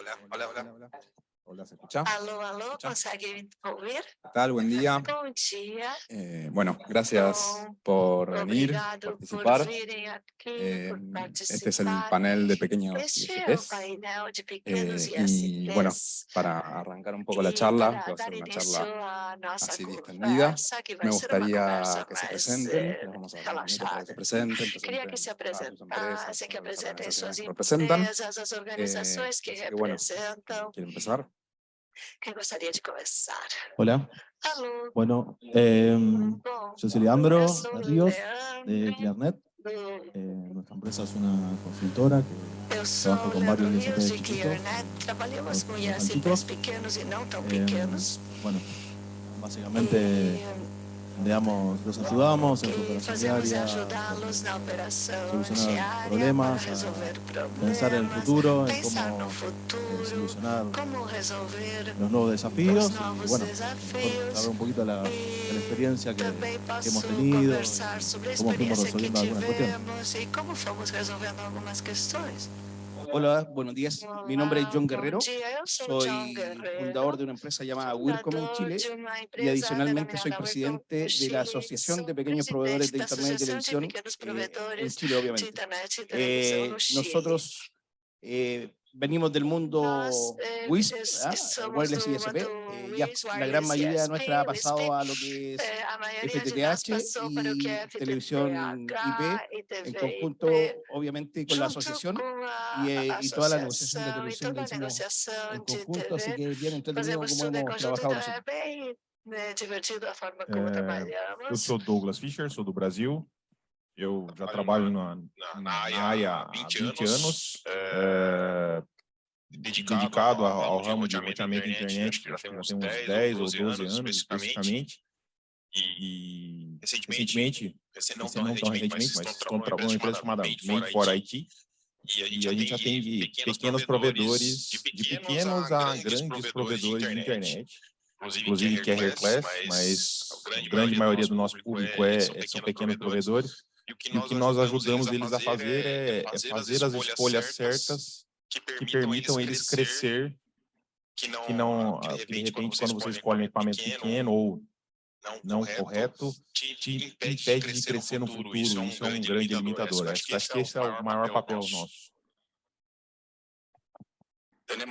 Hola, hola, hola. Hola, ¿se escucha? Alô, alô, Escucha? consegue ouvir? ¿Qué tal? Buen día. Bom dia. Eh, bueno, gracias por venir, participar. por Eh, por participar. este es el panel de pequeños ISPs. Eh, y bueno, para arrancar un poco la charla, que va a ser una charla así distendida, que me gustaría que se presenten, eh, vamos a dar para que se presenten, Queria que se presenten a sus empresas, que las suas organizaciones que representan. que que bueno. ¿Quieren empezar? Quem gostaria de começar? Hola, Alô, bueno, bom, yo soy Leandro eu sou o Ríos de Clearnet. do Eh, nuestra empresa es una consultora que Eu com Leandro vários Rios de Clearnet. Trabalhamos com tipos. pequenos e não tão em, pequenos. bueno, básicamente E digamos, los ayudamos en su operación diaria, solucionar problemas, pensar en el futuro, en cómo eh, solucionar los nuevos desafíos y bueno, hablar un poquito de la, de la experiencia que, que hemos tenido, cómo fuimos resolviendo algunas cuestiones. Hola, buenos días. Mi nombre es John Guerrero. Soy fundador de una empresa llamada Wircom en Chile de y adicionalmente soy presidente de la. Asociación de Pequeños Proveedores de da Internet y de Televisión eh, en Chile, de obviamente. Eh, nosotros eh, venimos del mundo eh, WISP, es- Wireless ISP. eh, ya WISP, la gran mayoría ISP, nuestra ha pasado a lo que es Eh, de nós FTTH que y televisión IP, TV en conjunto, obviamente, con la asociación y, y toda la negociación de televisión la hicimos en de conjunto, así que bien tudo em hemos trabajado nosotros. É, Eu sou Douglas Fischer, sou do Brasil. Eu já trabalho na, na, na área área há há 20 20 anos, anos, é, é, dedicado, dedicado ao, ao ramo de da da internet, que já tem uns 10 ou 12 anos especificamente. E E recentemente, recentemente, não tão recentemente, mas mas estão trabalhando uma empresa chamada Made for IT, e a e a gente atende pequenos provedores, de pequenos a grandes provedores de internet, inclusive Carrier Class, mas a grande maioria do nosso público é, é- são pequenos provedores. E o que nós ajudamos eles a fazer é, é fazer as escolhas certas que permitam eles crescer, que não, ah, que de repente, quando você escolhe um equipamento pequeno ou não correto, te impede de crescer no futuro. Isso é um grande limitador. Acho, que- acho que esse é o maior papel nosso.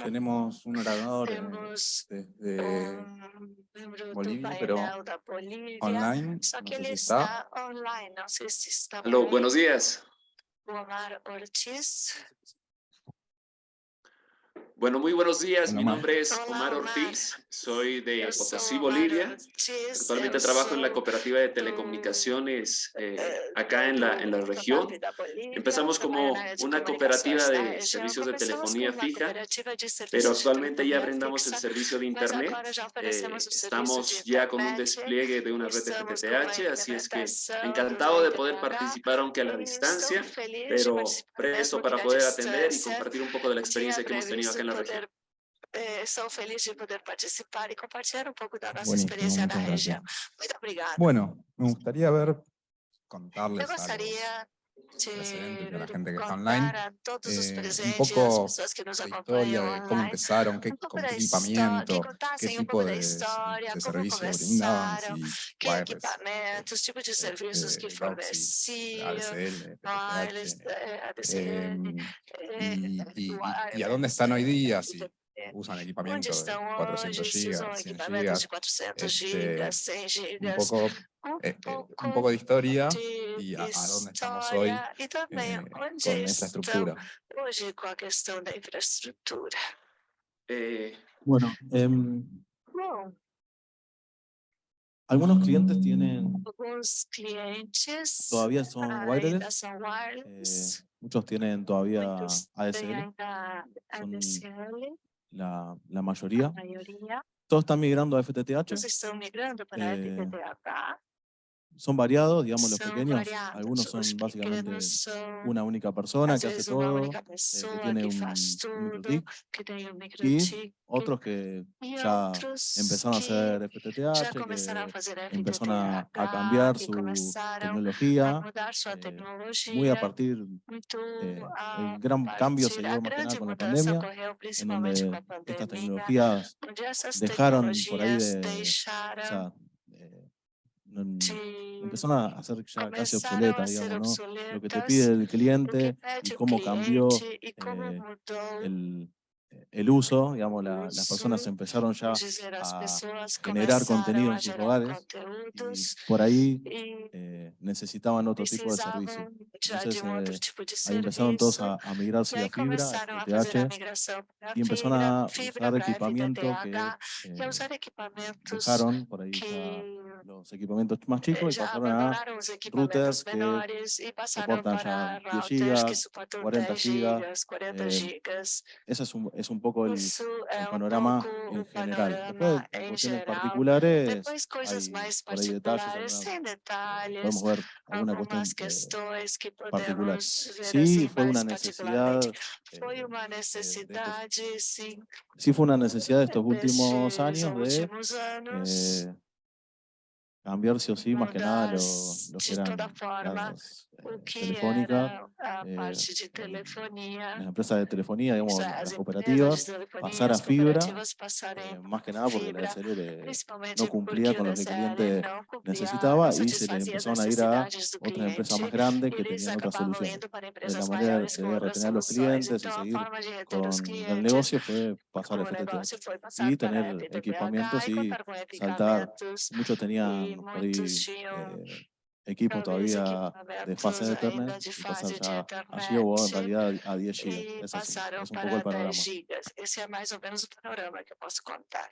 Tenemos un orador Temos desde um Bolívia, pero online, só que no sé si está. está online, está aí. buenos días. Omar Ortiz. Bueno, muy buenos días. Mi nombre es Omar. Ortiz. Soy de Potosí, Bolivia. Actualmente trabajo en la cooperativa de do- telecomunicaciones eh, eh, acá en la, en la región. Empezamos como de una cooperativa de servicios de telefonía fija, de pero de actualmente ya brindamos el servicio de Internet. Eh, estamos de ya con un despliegue de una red com FTTH, así es que encantado de poder participar aunque a la distancia, de pero presto para poder atender y compartir un poco de la experiencia que hemos tenido acá en la previsto región. Poder, eh, Estou feliz de poder participar e compartilhar um pouco da nossa Buenísimo, experiência na muchas gracias. região. Muito obrigada. Bueno, me gustaría ver, contarles Eu algo. Presentes, la gente que está online, eh, un poco que la historia de cómo empezaron, qué, con qué equipamiento, que qué tipo de, de como servicio brindaban, si que wireless, equipamentos, tipos de serviços que este, Roxy, forneciam, ADSL, eh, ADSL, em, eh, y, y- y- a dónde están hoy día, si. Usan Onde equipamiento de estão 400 hoje, se usam gigas, 100 equipamentos gigas, de 400 este, gigas, 100 un poco, eh, eh, un poco de historia y a, a dónde estamos hoy eh, con esta estão estructura. hoje com a questão da infraestrutura. Eh, bueno, em, algunos clientes tienen, clientes todavía son wireless, eh, muchos tienen todavía son ADSL, la, la mayoría. a maioria. Todos están migrando a FTTH. Todos estão migrando para Eh, FTTH. Son variados, digamos, los pequeños. variados. Algunos son básicamente una única persona que hace todo, eh, que tiene un, un um y otros que ya empezaron a hacer FTTH, que empezaron a, cambiar su tecnología, eh, muy a partir, eh, el gran cambio se dio a más que nada con la pandemia, en donde estas tecnologías dejaron por ahí de, o deixaram sea, no- de empezaron a ser ya casi começaram a obsoletas, ser digamos, ¿no? Lo que te pide el cliente y cómo cambió eh, mudou el, el uso, digamos, la- las personas empezaron ya a generar contenido en sus hogares y por ahí eh, necesitaban otro tipo de servicio. Entonces, eh, Ahí empezaron todos a, a migrarse a fibra, a y empezaron a usar equipamiento que eh, dejaron por ahí ya los equipamientos más eh, chicos y pasaron a routers que soportan ya 10 routers que gigas, suportam 40 10 gigas, gigas, 40 gigas. Ese es un, es un poco el, el um panorama en general. Después, en cuestiones particulares, hay detalles, particulares, detalhes, podemos ver alguna cuestión algumas eh, que particular. ver Sí, fue una necesidad, eh, estos- sí. fue una necesidad de estos últimos años de eh, cambiar sí o sí, más que nada, lo, lo que eran las o eh, que telefónicas, era a eh, de las empresas de telefonía, digamos, isso, las cooperativas, de pasar a fibra, eh, más que nada porque la DSL principalmente no cumplía con o lo que el cliente necesitaba y se le empezaron a ir a otras empresas más grandes que tenían otras soluciones. De la manera outras retener a los clientes y seguir de con el negocio fue pasar a o foi y tener equipamientos y saltar. Muchos tenían por ahí eh, talvez todavía de fase de Ethernet y de ya o en realidad a 10 GB. e Ese es, es un poco el panorama. 10 gigas. Esse é mais ou menos o panorama que posso contar.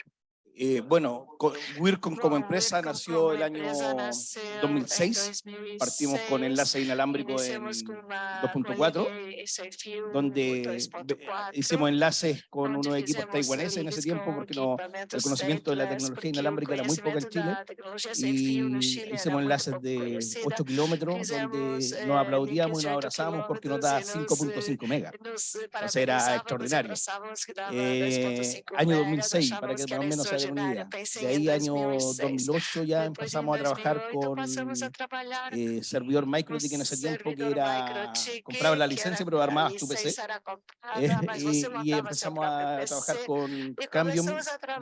Eh, bueno, co- Wircom como empresa nació el año empresa nasceu em 2006. Partimos con 2006, enlace inalámbrico en iniciamos com uma 2.4, com linha sem fio donde 2.4, ve- hicimos enlaces con unos equipos taiwaneses en ese tiempo porque no, el conocimiento de la tecnología inalámbrica era muy poco en Chile da y hicimos enlaces de conhecida. 8 kilómetros donde eh, nos aplaudíamos y nos 8 abrazamos porque nos nos, 5.5 megas. Sea, era extraordinario. Eh, 10.5 año megas, 2006, para que más o menos se idea. Pensei De ahí, año 2006. 2008, ya Depois, em empezamos a trabajar 2008, con eh, servidor MicroTik en ese tiempo, que era, comprabas la licencia, pero armabas tu PC. eh, y, y empezamos a trabajar con Cambium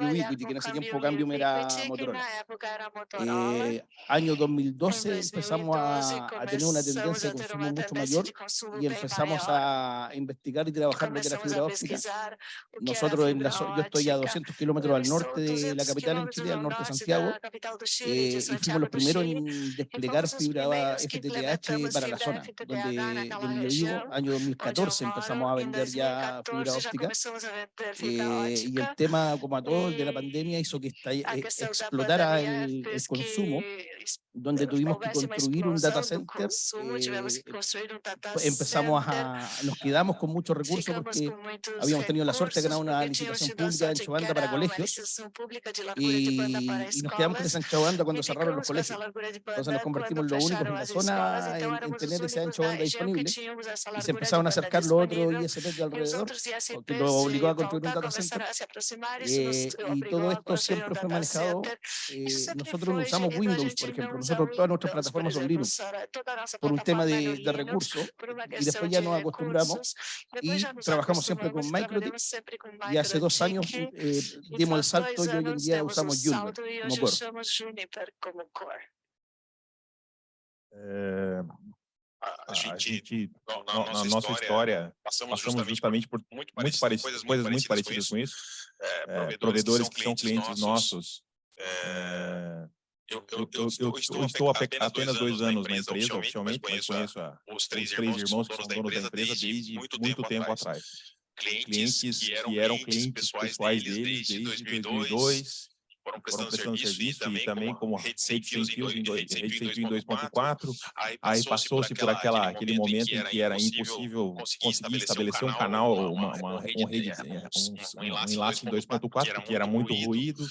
y Ubiquiti, que en ese tiempo Cambium era Motorola. Eh, año 2012 Em empezamos 2012 a, a tener una tendencia de consumo mucho mayor y empezamos a investigar y trabajar lo que era fibra óptica. Nosotros, en la, yo estoy a óptica. 200 kilómetros al norte de la 200 capital en Chile, al norte de Santiago, eh, y fuimos los do primeros en desplegar fibra FTTH para la zona, donde, donde yo vivo, año onde eu 2014 empezamos a vender ya fibra 2014 já óptica. eh, y el tema, como a todo, el de la eh, pandemia hizo que esta- A eh, explotara el, el consumo, donde tuvimos que construir un data center. eh, pues empezamos a, nos quedamos con muchos recursos porque habíamos tenido la suerte de ganar una licitación pública de sorte ancho que banda para colegios de largura de banda para y, y nos quedamos ancha banda cuando cerraron los colegios. Entonces nos convertimos en únicos fecharam en la zona en, en tener ese ancho banda disponible y se empezaron a acercar los otros. ISP de alrededor, lo obligó a construir un data center. Eh, y todo esto siempre fue manejado. eh, nosotros usamos Windows, por ejemplo. Nosotros todas nuestras plataformas son Linux por un tema de, de recursos. Y después ya nos acostumbramos y trabajamos siempre con MicroTik. Y hace dos años eh, dimos el salto anos día demos o usamos Juniper salto e como hoje core. usamos Juniper como core. É, A, a, gente, gente, na, na na, nossa, nossa história, passamos, passamos justamente por muito muito parecidas, parecidas, coisas muito parecidas com isso. É, É, provedores que são clientes nossos. é, eu, eu, eu, eu, eu estou ape- apenas dois anos na empresa, oficialmente, mas conheço a, os três irmãos irmãos que são donos da empresa desde muito tempo atrás. Clientes Clientes que que eram clientes pessoais deles desde 2002. foram prestando serviço e também como rede sem fios em dois- rede sem fio em 2.4. Aí passou-se por aquela, aquele momento em que era impossível conseguir estabelecer um canal, uma, uma, uma rede, um, um enlace em 2.4, porque era muito ruído.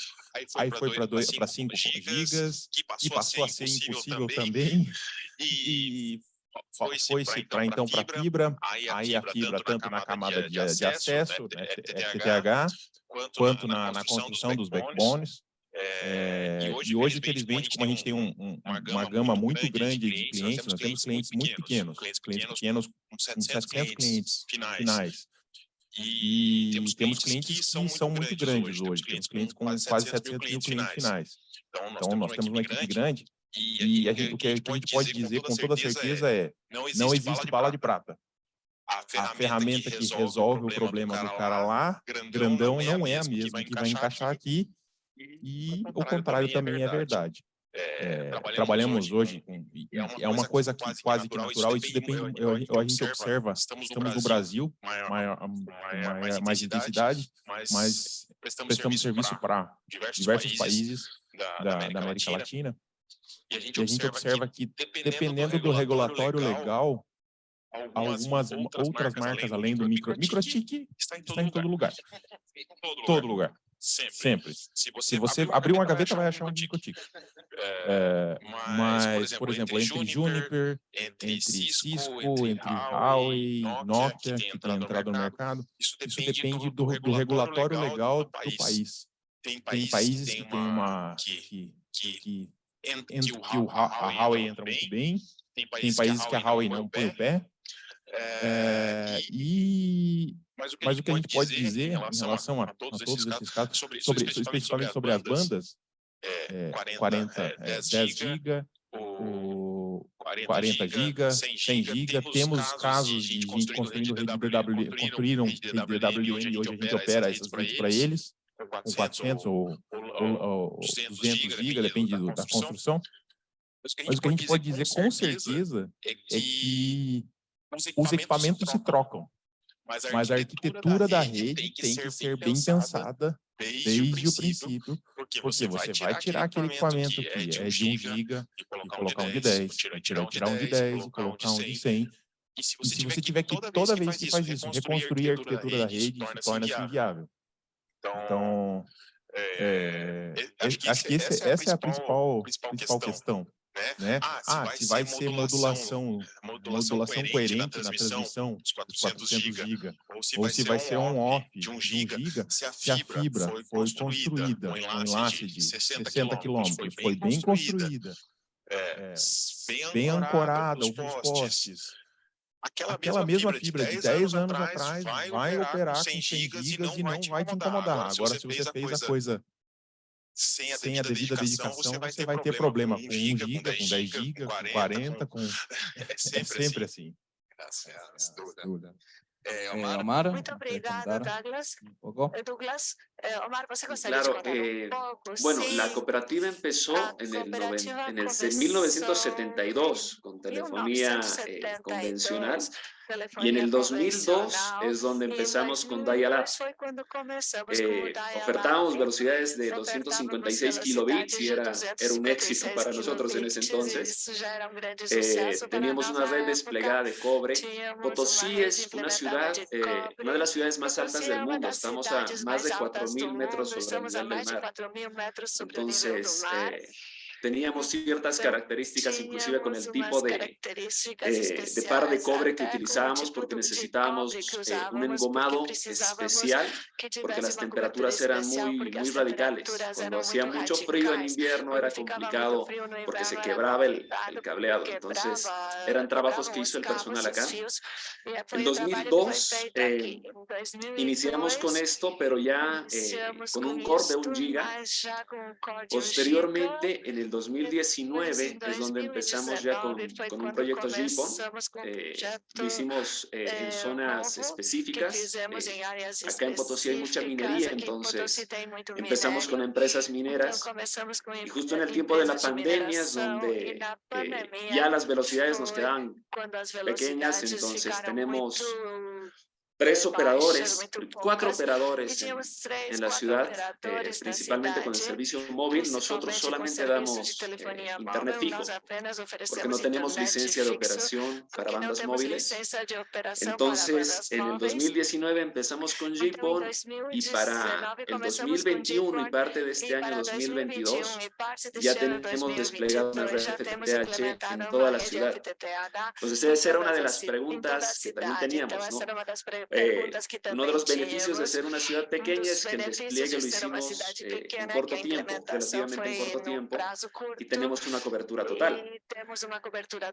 Aí foi para 5 gigas e passou a ser impossível também. E foi-se para então para fibra, aí a fibra tanto na camada de, de acesso, né, FTTH, quanto na, na construção dos backbones. É, e hoje, infelizmente, como a gente tem um- um- uma gama muito grande de clientes, nós temos clientes muito pequenos, clientes pequenos com 700 clientes finais. E temos clientes que são muito grandes hoje, temos clientes com quase 700 mil clientes finais. Então, nós temos uma equipe grande e a gente, o que a gente pode dizer com toda certeza é, não existe bala de prata. A ferramenta que resolve o problema do cara lá, grandão, não é a mesma que vai encaixar aqui, e o contrário também é verdade. É, trabalhamos hoje, com, e é uma coisa que quase que natural, isso depende, eu- eu- a gente observa, estamos no Brasil, maior, maior, mais intensidade, mas prestamos serviço para diversos países da, da América Latina, e a gente observa que, dependendo do regulatório legal, algumas outras marcas além do micro, microtik está em todo lugar, todo lugar, sempre. Se você abrir uma gaveta, vai achar um microtik. É, mas, por exemplo, entre Juniper, entre Cisco, entre Huawei, Nokia, que tem entrado no mercado, isso depende do, do regulatório legal do país. Tem países que têm uma... que, que, que o, a Huawei entra muito bem, tem países que a Huawei não põe o pé, é, e mas o que a gente pode dizer em relação a, a todos esses casos, sobre, sobre, especificamente sobre as bandas, é, 40, é, 10 GB, o 40 GB, 100 GB, temos casos de gente construindo rede DW, construíram rede DWM e hoje a gente opera essas redes para eles, com 400 ou, ou, ou 200 GB, depende da construção. Mas o que a gente pode dizer com certeza é que os equipamentos se trocam, mas a arquitetura da rede tem que ser bem pensada desde o princípio, porque você vai tirar aquele equipamento que é de 1 giga e colocar um de 10, tirar, tirar um de 10 e colocar um de 100, e se você tiver que, toda vez que faz isso, reconstruir a arquitetura da rede, isso torna-se inviável. Então, é, acho que esse, essa é a principal, principal questão. Né? Ah, se vai ser modulação, modulação coerente na transmissão dos 400 GB, ou se vai ser um off de 1 GB, se a fibra foi construída, um enlace de 60 km, foi bem construída, é, bem ancorada, os postes, aquela mesma fibra de 10 anos atrás vai operar com 100 GB e não vai te incomodar. Agora, se você fez a coisa sem a, a devida dedicação, você vai, você vai ter problema com 1 giga, com 10 giga, com 40, com... É sempre assim. Gracias, Eh, Omar, Muito obrigada, Douglas. un poco. Eh, Douglas, eh, Omar, Claro, eh, un bueno, la cooperativa empezó La en el, noven- cooperativa en el se- comenzó 1972 con telefonía eh, 1972, convencional y en el 2002 convencional, es donde empezamos con 2002 dial-up. Eh, ofertábamos velocidades de Ofertávamos 256 velocidades kilobits y era, era un éxito 256 para nosotros en ese entonces. Eh, teníamos una red desplegada de cobre. Potosí es una ciudad, eh, una de las ciudades más altas del mundo. Estamos a más de mais altas 4.000 do metros sobre el nivel del mar. 4.000 metros sobre o nível do Entonces, eh, teníamos ciertas características, inclusive con el Tínhamos tipo de, eh, par de cobre que o utilizábamos porque necesitábamos eh, un engomado especial que porque las temperaturas eran muy, radicales. Cuando hacía mucho frío en invierno era complicado porque se quebraba el, cableado. Entonces, eran trabajos que hizo el personal acá. En o trabalho que foi 2002, feito eh, 2002, Iniciamos con esto, pero ya eh, con un core de 1 giga. Posteriormente, en el 2019, em es donde empezamos ya con, 2019 foi con un proyecto um Eh, lo hicimos eh, en eh, zonas específicas. eh, acá en Potosí hay mucha minería, entonces empezamos con empresas mineras. Y justo en el tiempo de la pandemia es donde pandemia ya las velocidades nos quedaban pequeñas, entonces tenemos tres operadores, muito cuatro poucas, e operadores en, la ciudad, eh, principalmente con el servicio móvil. Nosotros principalmente com solamente damos eh, internet fijo, porque no tenemos licencia de operación para bandas móviles. Entonces, en el móveis. 2019 empezamos con GPON y para 2019 el começamos com 2021 y GPON, parte de este año para 2022 2021 e parte deste ya tenemos desplegado una 2022 red FTTH en toda la ciudad. Entonces esa era una de as las preguntas que también teníamos, ¿no? Eh, uno de los beneficios de ser una ciudad pequeña es que el despliegue de lo hicimos eh, en corto tiempo, relativamente en corto tiempo, y tenemos una cobertura total.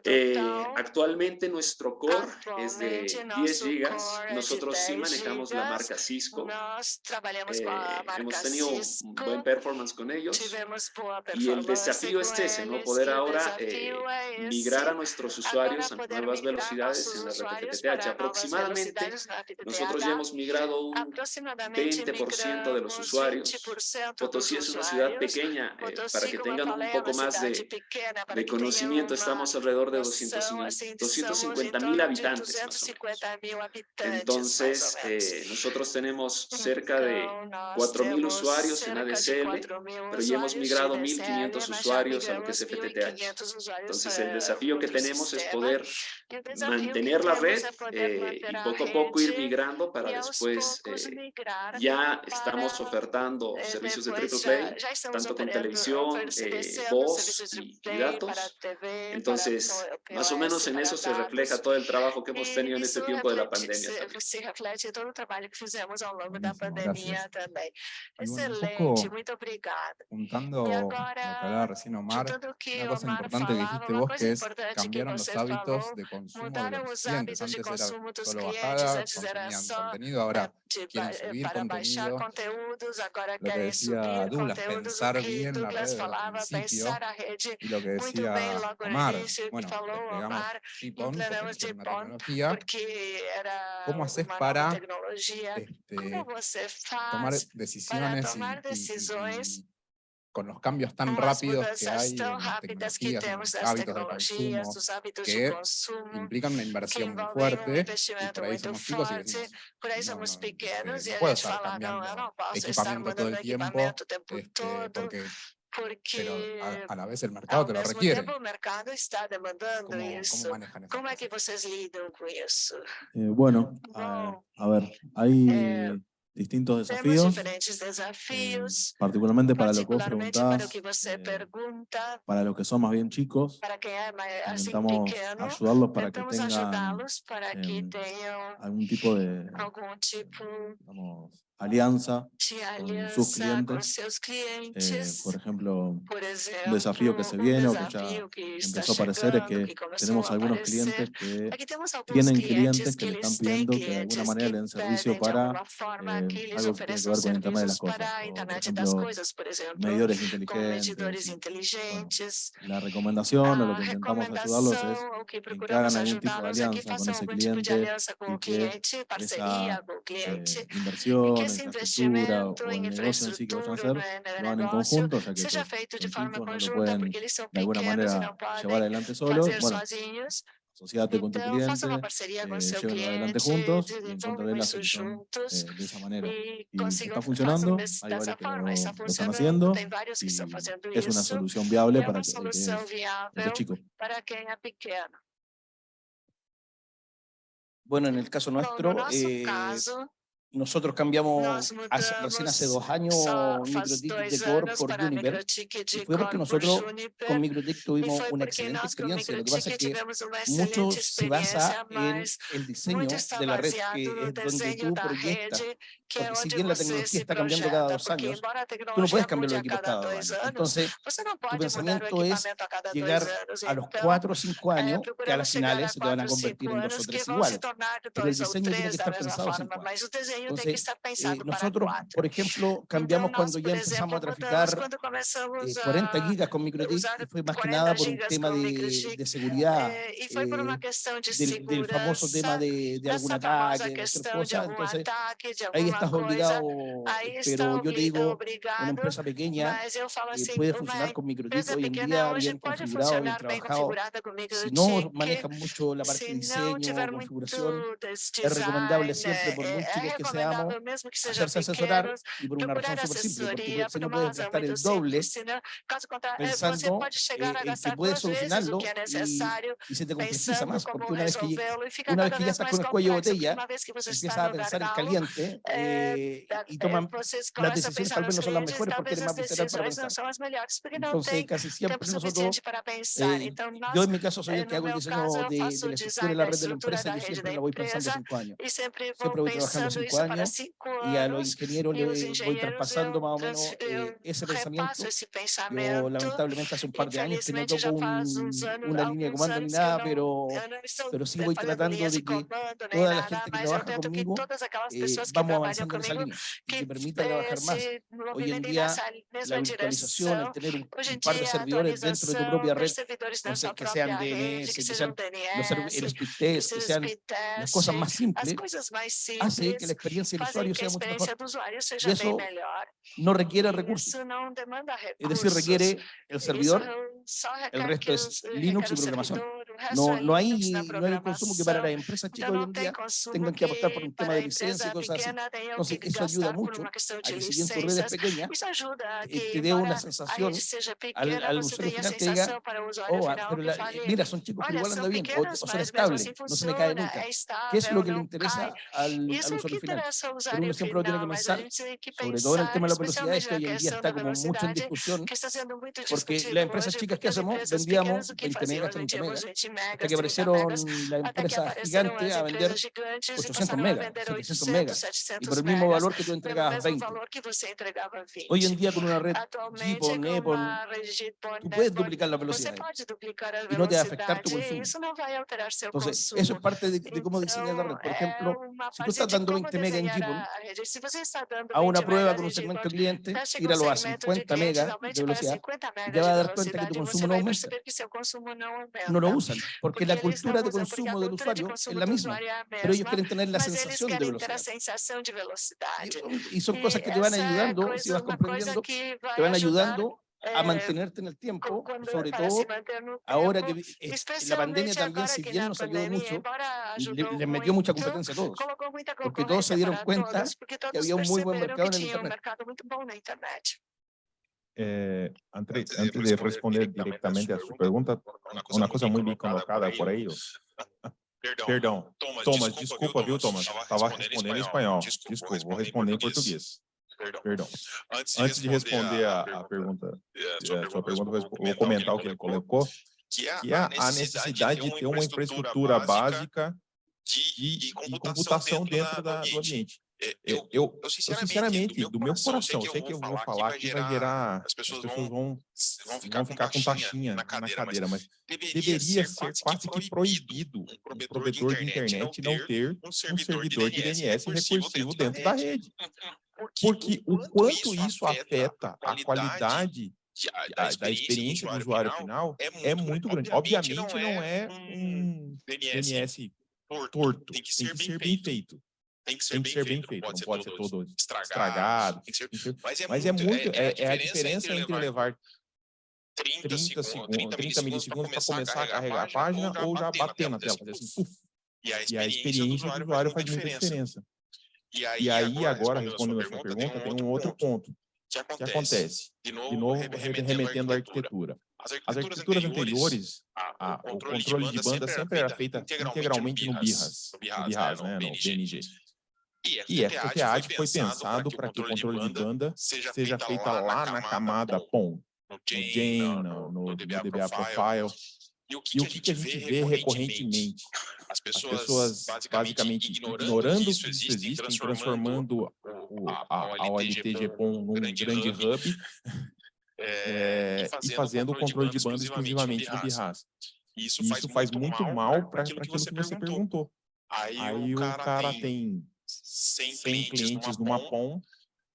Eh, total. actualmente nuestro core es de Actualmente 10 nosso gigas. Nosotros sí 10 manejamos la marca Cisco. Eh, hemos tenido un buen performance con ellos. Y el desafío es ese, ¿no? Poder ahora eh, migrar a nuestros usuarios a nuevas velocidades en la red Aproximadamente. Nosotros ya hemos migrado un aproximadamente 20% de los usuarios. 20% Potosí es una ciudad pequeña, eh, para que tengan un poco más de, conocimiento. Estamos alrededor de noção, 200 assim, 250 somos em mil habitantes. más o menos. 250 mil habitantes, Entonces, eh, nosotros tenemos cerca de Então, nós 4.000 temos usuarios en 4.000 pero ya hemos migrado ADSL, 1.500 mas já usuarios a lo que es FTTH. 1.500 usuários Entonces, el desafío que tenemos es poder mantener la red eh, y poco a poco ir migrando para después eh, migrar ya estamos ofertando eh, servicios de triple play, tanto con televisión, eh, voz y, y datos. Entonces, más o menos en eso se dados. refleja todo el trabajo que hemos tenido en este tiempo de la pandemia. se-. Se gracias. Y bueno, Excelente, poco muito obrigada. juntando E lo que agora, hablaba recién Omar, una cosa Omar importante que dijiste vos que es que cambiaron los hábitos falou, de consumo de los os clientes. Antes era solo clientes, bajada, antes era consumían contenido, ahora de quieren ba- subir para contenido. conteúdos, agora Lo que decía Douglas, pensar bien la red al falava, principio pensar a rede y lo que muito bem decía logo Omar, início, bueno, falou Omar, implementamos GPON, porque era ¿Cómo haces para, este, você tomar decisiones tomar decisões con los cambios tan as rápidos que hay en las tecnologías, en los hábitos de consumo, que implican una inversión muy fuerte y por ahí somos chicos y decimos, no, eh, no a puedo estar cambiando equipamiento todo el tiempo, equipamento o tempo este, todo, porque, porque pero a, a la vez el mercado te lo requiere. tempo o mercado está demandando ¿Cómo, isso. cómo manejan Como é que vocês lidam com isso? Eh, bueno, a, Bom, a ver, hay eh, distintos desafíos, diferentes eh, desafios, particularmente para lo que vos para preguntás, eh, para los que son más bien chicos, para intentamos ayudarlos para que tengan para que tenham algún tipo de tipo digamos, alianza, de sus clientes, eh, clientes. por ejemplo, Por un desafío que se viene o que ya que empezó a aparecer es que tenemos algunos clientes que tienen clientes que le están pidiendo que de alguna manera le den servicio para eh, algo que tiene que ver con Internet de las cosas, o por ejemplo, por medidores inteligentes. bueno, la recomendación o lo que intentamos ayudarlos es que hagan algún tipo de alianza con ese algum tipo de cliente y que cliente, esa eh, inversión, esse infraestructura o investimento el em negocio en sí que vayan a infraestrutura hacer, no, lo no hagan en negócio conjunto, ya que seja feito de forma chicos, no lo conjunta, pueden porque eles são de alguna pequenos e manera não llevar podem adelante solos. fazer Bueno, sozinhos. asociate con tu cliente, eh, llévenlo adelante juntos y encontraré la solución eh, de esa manera. Y está funcionando, hay varios que lo, Está lo están funcionando, haciendo y es una solución viable é para que, el que es, el que es chico. Bueno, en el caso nuestro, eh, nosotros cambiamos hace- recién hace dos años dois de Core por para Univer. Microtik de Y fue porque nosotros con MikroTik E tuvimos una excelente experiencia. Lo que pasa Microtik es que mucho se basa en el diseño de la red, que es donde tú proyectas. que Porque si bien la tecnología se está cambiando cada dos años, a tú no puedes cambiar los a equipos cada dos años. Entonces, não tu pode mudar o pensamiento es equipamento a cada dois llegar anos. a los Então, cuatro o cinco entonces, eh, nosotros, por ejemplo, cambiamos cuando ya empezamos a traficar eh, 40 gigas con microdisc, fue más que nada por un tema de, seguridad, y por una eh, cuestión de del, del, famoso tema de, de algún ataque, cosa. Entonces, ataque, de ahí estás obligado, pero yo te digo, una empresa pequeña eh, assim, puede funcionar con microdisc hoy en día, bien configurado, bien trabajado, si no maneja mucho la parte de diseño, configuración, es recomendable siempre por muy que deseamos mesmo hacerse asesorar y por una razón súper simple, porque se pues, no puede gastar el doble pensando você pode chegar eh, a gastar que puedes solucionarlo y, y se te complejiza más, porque una vez que, una vez que ya estás con el cuello botella, empiezas a pensar en caliente eh, eh y toman las decisiones tal vez no son las mejores porque eres más visceral para pensar. Entonces, casi siempre nosotros, eh, yo en mi caso soy el que hago el diseño de, de la estructura de la red de la empresa, yo siempre la voy pensando cinco años. Siempre voy trabajando cinco años años y a los ingenieros les voy traspasando más o menos eh, eh, ese pensamiento. Yo lamentablemente hace un par de años que no toco un, una línea de comando ni nada, pero, pero sí voy tratando de que toda la gente que trabaja conmigo eh, vamos avanzando en esa línea y que permita trabajar más. Hoy en día la virtualización, el tener un, un par de servidores dentro de tu propia red, no sé, que sean DNS, que sean los, los, los, que sean las cosas más simples, hace que la experiencia experiencia del usuario sea mucho mejor. Y eso no requiere y recursos. Eso no recursos. Es decir, requiere el servidor, el resto es Linux y programación. No, no, hay, no hay consumo que para las empresas chicas hoy en día tengan que apostar por un tema de licencia y cosas así. Entonces, eso ayuda mucho a que si bien tu red es pequeña, eh, te dé una sensación al, al usuario final oh, que diga, oh, pero la, mira, son chicos que igual andan bien, o, o son estables, no se me cae nunca. ¿Qué es lo que le interesa al, al usuario final? uno siempre lo tiene que pensar, sobre todo en el tema de la velocidad, es que hoy en día está como mucho en discusión, porque las empresas chicas que hacemos vendíamos 20 megas, 30 megas, hasta que aparecieron las empresas gigantes a vender 800 megas, 700 megas, y por el mismo valor que tú entregabas 20. Hoy en día con una red GPON, EPON, tú puedes duplicar la velocidad y no te va a afectar tu consumo. Entonces, eso es parte de, de cómo diseñar la red. Por ejemplo, si tú estás dando 20 megas, mega en Gipon a una prueba con un segmento cliente, ir a 50 megas de velocidad, ya va a dar cuenta que tu consumo no aumenta. No lo usan, porque la cultura de consumo del usuario es la misma, pero ellos quieren tener la sensación de velocidad. Y son cosas que te van ayudando, si vas comprendiendo, te van ayudando a mantenerte en el tiempo, eh, sobre todo ahora que es, la pandemia también, si bien nos ayudó mucho, le, le, metió mucha competencia a todos, porque todos se dieron cuenta que había un muy buen mercado en Internet. Eh, antes, antes, de responder directamente a su pregunta, una cosa muy bien colocada por ellos. Perdão. Thomas, desculpa, viu, Thomas? Estava respondendo em espanhol. Desculpa, vou responder em português. perdão. perdão. Antes, de Antes de responder, a, a pergunta, é, é, a sua, pergunta, pergunta vou comentar o que ele colocou, que é a, é a necessidade de ter uma infraestrutura básica de, de computação, computação dentro da, do ambiente. Eu, eu, eu, sinceramente, do meu coração, sei que eu, que eu vou falar que vai gerar, as pessoas, vão, vão, vão ficar, com, taxinha na cadeira, na cadeira mas, mas, deveria ser quase, que proibido o um provedor de internet não ter um servidor de DNS recursivo dentro da rede. Da rede. Porque, porque o quanto isso afeta a qualidade de, da, da, experiência do usuário final, final é, muito, é muito, grande. Obviamente, não é, não é um DNS, torto. torto. Tem que ser, tem que bem, ser feito. bem feito. Tem que ser, tem que bem, ser feito. bem, feito, não pode ser todo, todo estragado. Ser... Mas, é mas, é muito, é, é, é, a diferença é entre levar 30, 30 segundos, 30, 30 milissegundos para começar a carregar a página, ou já bater na tela. E a experiência do usuário faz muita diferença. E aí, e aí agora, respondendo a sua pergunta, pergunta tem um, tem um outro ponto, ponto. Que, acontece, que acontece, de novo, de novo remetendo, remetendo à arquitetura. As arquiteturas, As arquiteturas anteriores, a, o, controle o controle de banda sempre é era feita integralmente, no BIRAS, no no né, né, no BNG. E essa FTAD foi pensado para que o controle de banda seja feita lá na camada POM, no Jane, no, no, no, DBA Profile, e o que, e que, que a, gente vê recorrentemente? As pessoas, As pessoas basicamente, basicamente, ignorando, ignorando que isso existe, transformando, o, a, a, a num grande, grande hub, hub é, e, fazendo e fazendo o controle de banda exclusivamente do BIRAS. Isso, isso faz muito mal para aquilo, aquilo que você perguntou. Aí, Aí o cara, cara tem 100 clientes, clientes numa POM,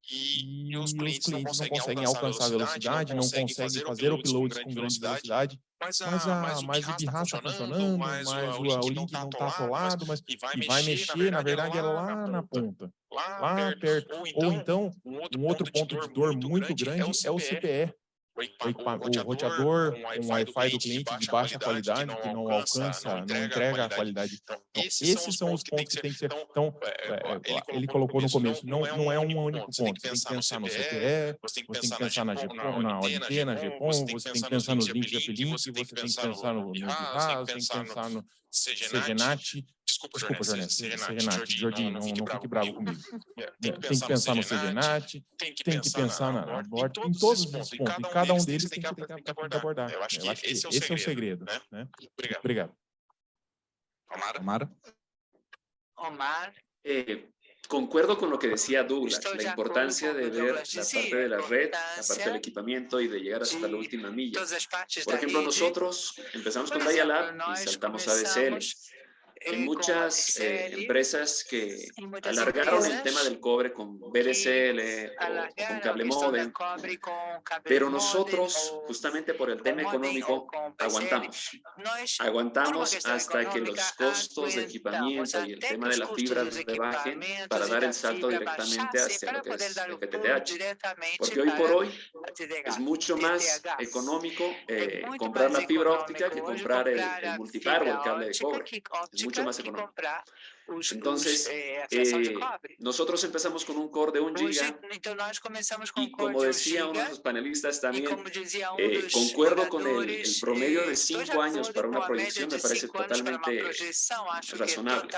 e, e os, clientes clientes não conseguem, alcançar velocidade, não conseguem fazer, uploads com grande velocidade, mas, a, mas, a, mas o pirra está tá funcionando, mas, o, o, link tá não está colado, mas e vai mexer, na verdade, é lá na ponta, lá perto. Ou então, então um outro ponto de dor muito grande é o CPE o, roteador, com o Wi-Fi do cliente de baixa qualidade, que não alcança, não entrega a qualidade. Então, então esses são os pontos que tem que ser... Então, então é, é, é, ele colocou no começo, não, não é um único ponto. Você tem que pensar no CPE, você tem que pensar na GPON, na antena, GPON, você tem que pensar nos links de você tem que pensar no RAS, você tem que pensar no CGNAT, Desculpa, Desculpa Jornete, Serenati, Jorginho, não, não, fique, não bravo, fique bravo comigo. tem, que tem, que pensar no Serenati, tem que pensar na, na Abort, em todos os pontos, pontos. Cada um deles tem que, tem que abordar. Eu acho que esse é o segredo. Né? Obrigado. Obrigado. Omar. Omar. Eh, concuerdo con lo que decía Douglas, Estoy la importancia de ver la sí, parte de la red, la parte del equipamiento y de llegar hasta la última milla. Por ejemplo, nosotros empezamos con Dialab y saltamos a DSL en muchas eh, empresas que alargaron el tema del cobre con BDCL o con cable modem, pero nosotros, justamente por el tema económico, aguantamos. Aguantamos hasta que los costos de equipamiento y el tema de la fibra bajen para dar el salto directamente hacia lo que es el FTTH. Porque hoy por hoy es mucho más económico eh, comprar la fibra óptica que comprar el, el multipar o el cable de cobre mucho más económico. Entonces, eh, eh nosotros empezamos con un core de un giga. y como decía uno de eh, los panelistas también, eh, concuerdo con el, el, promedio de cinco años para una proyección, me parece totalmente razonable.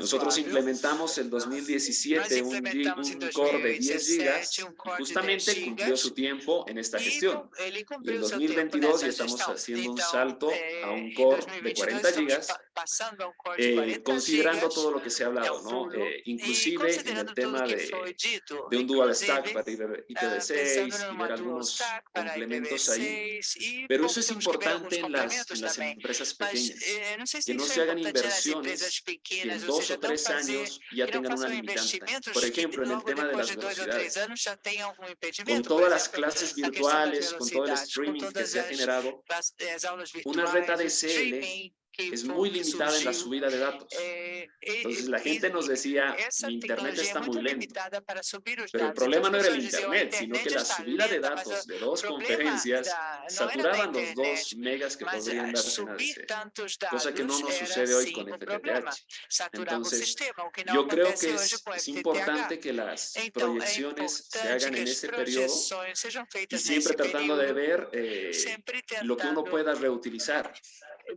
Nosotros implementamos en 2017 un, un core de 10 gigas, justamente cumplió su tiempo en esta gestión. Y en 2022 ya estamos haciendo un salto a un core de 40 gigas, eh, considerando todo, todo lo que se ha hablado, ¿no? Eh, inclusive en el tema de, de un dual stack para IPv6 y ver algunos complementos ahí. Pero eso es importante en las, en las empresas pequeñas, que no se hagan inversiones que en dos o tres años ya tengan una limitante. Por ejemplo, en el tema de las velocidades, con todas las clases virtuales, con todo el streaming que se ha generado, una red ADSL es muy limitada en la subida de datos. Entonces la gente nos decía, mi internet está muy lento. Pero el problema no era el internet, sino que la subida de datos de dos conferencias saturaban los dos megas que podrían darse en ADC, cosa que no nos sucede hoy con FTTH. Entonces, yo creo que es, importante que las proyecciones se hagan en ese periodo y siempre tratando de ver eh, lo que uno pueda reutilizar.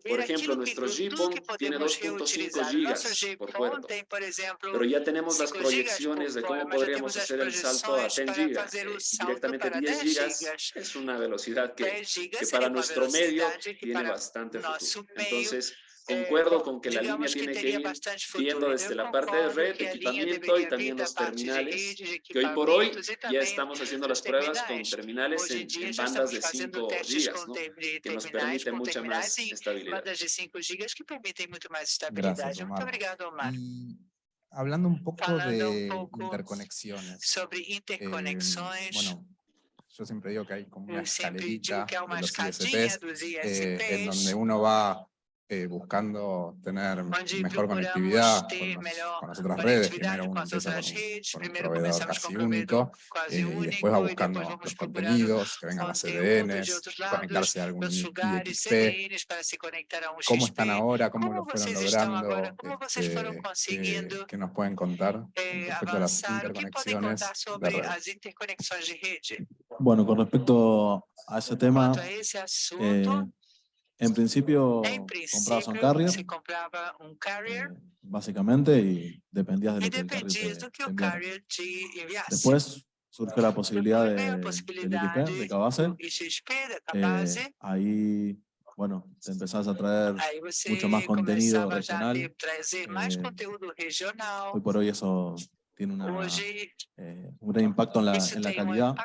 Por ejemplo, nuestro GPON tiene 2.5 gigas por puerto, pero ya tenemos las proyecciones de cómo podríamos hacer el salto a 10 gigas. Eh, directamente 10 gigas es una velocidad que, que para nuestro medio tiene bastante futuro. Entonces, Concuerdo con que la línea tiene que ir viendo desde la parte de red, equipamiento y también los terminales, que hoy por hoy ya estamos haciendo las pruebas con terminales en, en bandas de 5 gigas, ¿no? que nos permite mucha más estabilidad. Gracias, Omar. Y hablando un poco de interconexiones. Sobre. Eh, bueno, yo siempre digo que hay como una escalerita de los ISPs, eh, en donde uno va eh, buscando tener mejor conectividad con, las otras redes, primero con, con un proveedor casi único, eh, y después va buscando los contenidos, que vengan las CDNs, conectarse a algún IXP, cómo están ahora, cómo lo fueron logrando, este, qué, nos pueden contar respecto a las interconexiones de redes. Bueno, con respecto a ese tema, eh, en principio, principio comprabas un carrier. Se compraba un carrier. Eh, básicamente, y dependías de lo que, el carrier, te, enviase. Después surge la posibilidad de, de ahí, bueno, empezás a traer mucho eh, más contenido regional. Hoy por hoy eso tiene eh, un gran impacto. En la calidad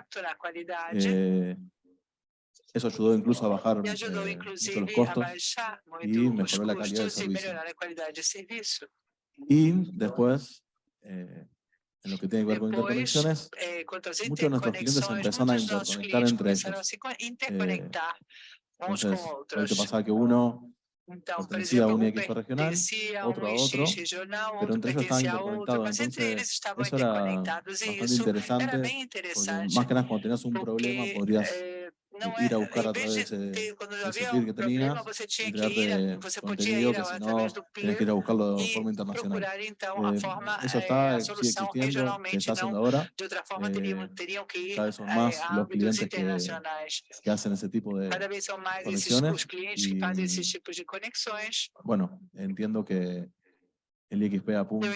eso ayudó incluso a bajar eh, los costos y mejoró la calidad del servicio. Y después, eh, en lo que tiene que ver con interconexiones, muchos de nuestros clientes empezaron a interconectar entre ellos. Eh, entonces, lo que pasaba que uno então, a outro, a outro regional, outro pertencia a outro, mas entre eles estavam interconectados. e isso era bem interessante, porque, mais que nada, quando tinhas um problema, poderias... Eh, no, ir a buscar a través de, cuando ese había que tenías, você tinha que ir, a, você que ir a buscarlo de forma internacional. Então, uma eh, forma, eso está, eh, solução regionalmente, está haciendo ahora, de outra forma, eh, teriam, teriam que ir cada vez son más a los clientes. Que, que hacen ese tipo de cada y. Bueno, entiendo que el IXP apunta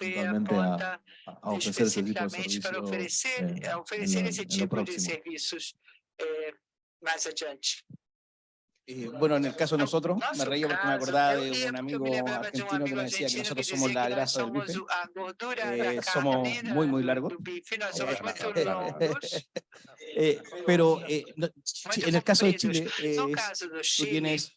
realmente a, a, ofrecer ese tipo de servicios eh, ofrecer en, ese tipo de servicios bueno, en el caso de nosotros, me reía porque me acordaba de un amigo argentino que me decía que nosotros somos la grasa del bife, somos eh, muy, muy largos. Pero en el caso de Chile, tú tienes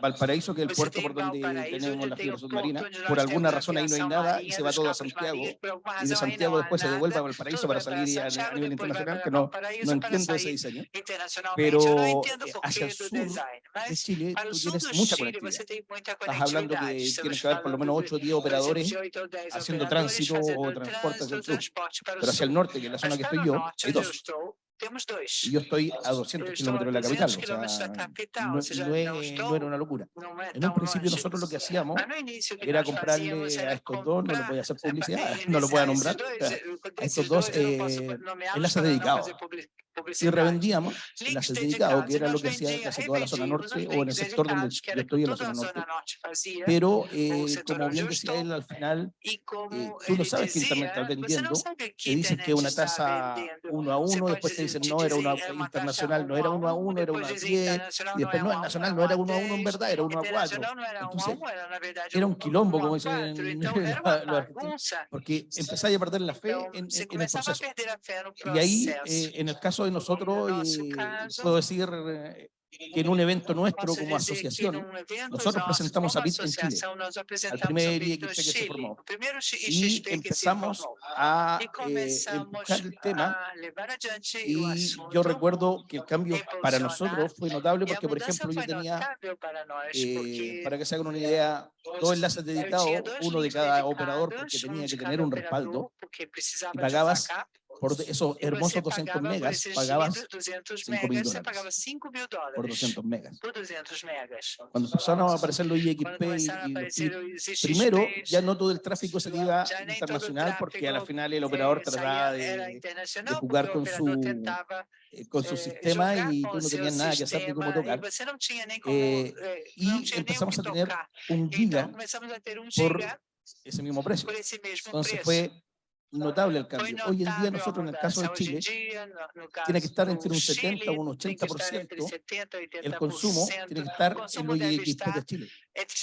Valparaíso, que es el puerto por donde tenemos la fibra submarina, por alguna razón ahí no hay nada y se va todo a Santiago. Y de Santiago después se devuelve a Valparaíso para salir a, a nivel internacional, que no, no entiendo ese diseño. Eh, pero hacia el sur de Chile tú tienes mucha conectividad. Estás hablando que tienes que haber por lo menos 8 o 10 operadores haciendo tránsito o transporte hacia el sur. Pero hacia el norte, que es la zona que estoy yo, hay dos. Temos dois. E eu estou a 200 kilómetros de la capital, no, o sea, no, era una locura. En un principio nosotros lo que hacíamos era comprarle a estos dos, no lo voy a hacer publicidad, no lo voy a nombrar, a estos dos eh, enlaces dedicados y revendíamos, las dedicado, que era lo que hacía casi toda la zona norte o en el sector donde yo estoy en la zona norte. Pero, eh, como bien decía él al final, eh, tú no sabes quién también está vendiendo, te dicen que una tasa uno a uno, después te dicen no, era una internacional, no era uno a uno, era una a diez, y después no, es nacional, no era uno a uno en verdad, era uno a cuatro. Entonces, era un quilombo, como dicen los argentinos, porque empezáis a perder la fe en, en el proceso. Y ahí, eh, en el caso de nosotros, y puedo decir eh, que en un evento nuestro como asociación, nosotros presentamos a BIT en Chile, al primer IXP que se formó, y empezamos a eh, empujar el tema, y yo recuerdo que el cambio para nosotros fue notable, porque por ejemplo yo tenía, eh, para que se hagan una idea, dos enlaces de editado, uno de cada operador, porque tenía que tener un respaldo, y pagabas por esos hermosos 200 megas pagabas 5 mil dólares. 5 mil dólares por 200 megas. Cuando empezaron a aparecer los IXP, y, y, primero ya no todo el tráfico salía ya internacional porque a la final el operador trataba de, de jugar eh, con su, con su sistema y tú no tenías nada que hacer ni cómo tocar. Eh, eh, y empezamos a tener un giga por ese mismo precio. Entonces fue notable el cambio. Hoy en día nosotros en el caso de Chile tiene que estar entre un 70 o un 80% el consumo tiene que estar en OIX de Chile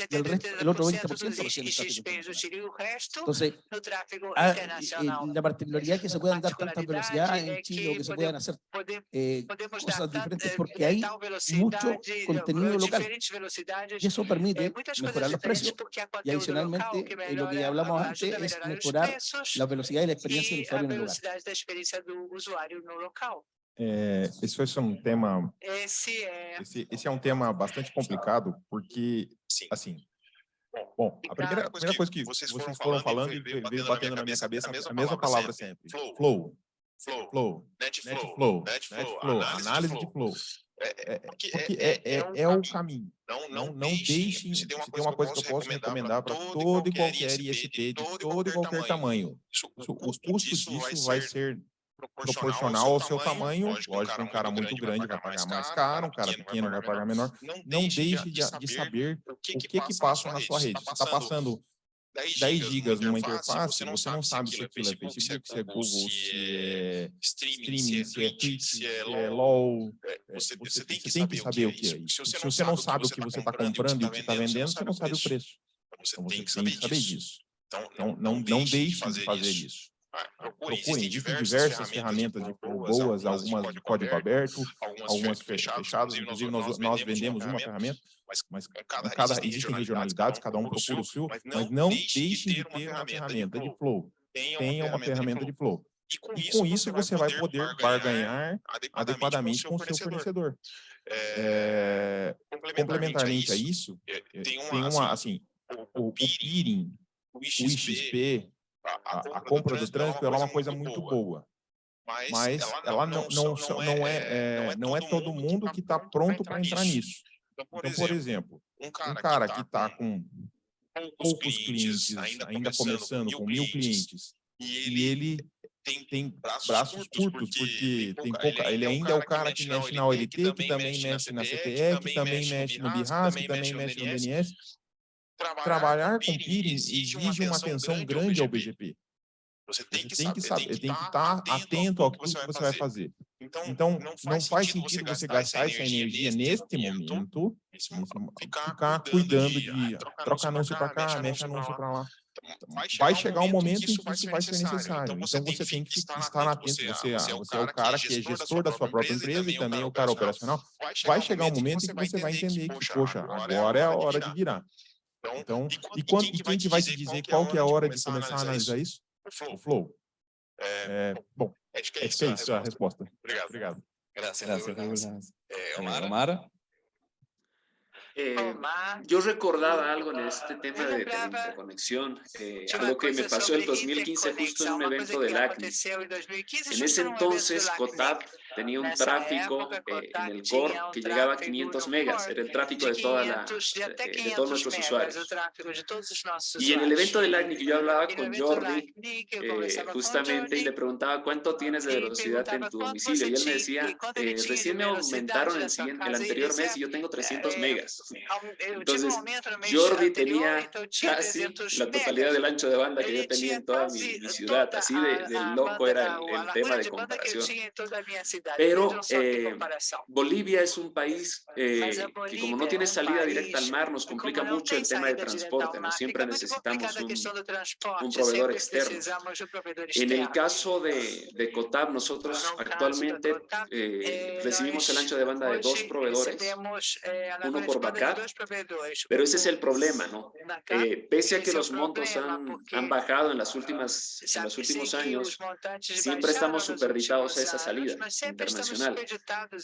el, resto, el otro 20% lo Entonces, ah, eh, la particularidad es que se puedan dar tantas velocidades en Chile o que se puedan hacer eh, cosas diferentes porque hay mucho contenido local y eso permite mejorar los precios. y adicionalmente eh, lo que hablamos antes es mejorar la velocidad y la experiencia del usuario en el lugar. É, esse foi um tema. Esse é. Esse, esse, é um tema bastante complicado, porque, Sim. assim. Bom, a primeira, a primeira coisa que vocês foram, vocês foram falando, falando e veio batendo, batendo na minha cabeça, cabeça a mesma palavra sempre: flow. flow. Flow, flow, netflow, net netflow, análise, análise de flow. É, é, é porque é, é, é, é, é o caminho. Não, não, não deixem, se tem uma coisa, uma coisa que eu posso recomendar para todo e qualquer ISP de todo e qualquer tamanho. Isso, o custo disso vai ser proporcional, proporcional ao seu, tamanho. Lógico, Lógico, um cara muito grande vai pagar mais caro, um cara pequeno vai pagar menor. Não deixe de, de saber o que, que, passa na sua tá rede. Se está passando 10 gigas, numa interface, é é você não, você não sabe se aquilo é Facebook, se é Google, se é streaming, se é Twitch, se é LOL. Você, você tem que saber o que é isso. Se você não sabe o que você está tá comprando e o que está tá vendendo, você não sabe o preço. Então você então tem que saber disso. Então não deixe de fazer isso. Ah, Procure, então, existem, diversas, diversas ferramentas, de ferramentas de boas, algumas de código aberto, algumas, algumas fechadas, fechadas. Inclusive, nós, nós vendemos uma ferramenta, mas cada, cada existem regionalidades, cada um procura o seu, mas não, deixe de ter uma ferramenta de flow. Tenha uma ferramenta de flow. E com, e com, isso, você, vai poder barganhar, adequadamente, com o seu fornecedor. É, é, complementarmente a isso, é, tem uma, assim, assim o, o peering, o XP, a, a compra do trânsito, ela é uma coisa muito boa. Mas ela não, não, não, é, é, não é todo mundo que está pronto para entrar nisso. Então, por exemplo, um cara que está com poucos clientes, ainda começando, com mil clientes, e ele tem braços curtos, porque tem pouca, ele ainda é o cara que mexe na OLT, que também mexe na CTE, que também mexe no BIRAS, que também mexe no DNS. Trabalhar com peering exige uma atenção grande ao BGP. Você tem que, saber, tem que estar atento ao que você vai fazer. Então, não faz sentido você gastar essa energia neste momento, ficar cuidando de trocar anúncio para cá, mexe anúncio para lá. Vai chegar um momento em que isso vai ser necessário. Então, você tem que estar atento. Você, você é o cara que é gestor da sua própria empresa e também é o cara operacional. Vai chegar um momento em que você vai entender que, poxa, agora é a hora de virar. Então, e, quando, e quem que vai te dizer qual que é a hora de começar a analisar isso? O flow. É, bom, acho que é isso, é isso a resposta. Obrigado. Obrigado. Gracias, Gracias. Eh, Omar. Eh, yo recordaba algo en este tema de, interconexión, eh, algo que me pasó el 2015 justo en un evento del ACNI. En ese entonces, COTAP tenía un tráfico eh, en el core que llegaba a 500 megas, era el tráfico de, toda la, de, de todos nuestros usuarios. Y en el evento del que yo hablaba con Jordi, eh, justamente, y le preguntaba cuánto tienes de velocidad en tu domicilio, y él me decía, eh, recién me aumentaron el, siguiente, el anterior mes y yo tengo 300 megas. Entonces, Jordi tenía casi la totalidad del ancho de banda que yo tenía en toda mi, mi ciudad, así de, de loco era el, el tema de comparación. Pero eh, Bolivia es un país eh, que como no tiene salida directa al mar, nos complica mucho el tema de transporte, ¿no? Siempre necesitamos un, un proveedor externo. En el caso de, de COTAB, nosotros actualmente eh, recibimos el ancho de banda de dos proveedores, uno por backup, pero ese es el problema, ¿no? pese a que los montos han, han bajado en, las últimas, en los últimos años, siempre estamos superditados a esa salida internacional.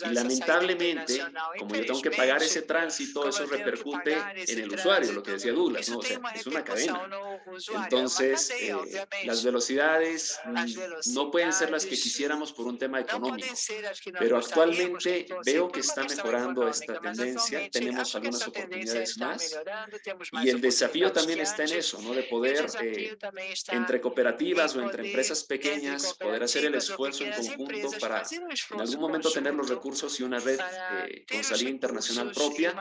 Y lamentablemente, como yo tengo que pagar ese tránsito, eso repercute en el usuario, lo que decía Douglas, ¿no? O sea, es una cadena. Entonces, eh, las velocidades mm, no pueden ser las que quisiéramos por un tema económico, pero actualmente veo que está mejorando esta tendencia, tenemos algunas oportunidades más, y el desafío también está en eso, ¿no? De poder, eh, entre cooperativas o entre empresas pequeñas, poder hacer el esfuerzo en conjunto para en algún momento tener los recursos y una red eh, con salida internacional propia,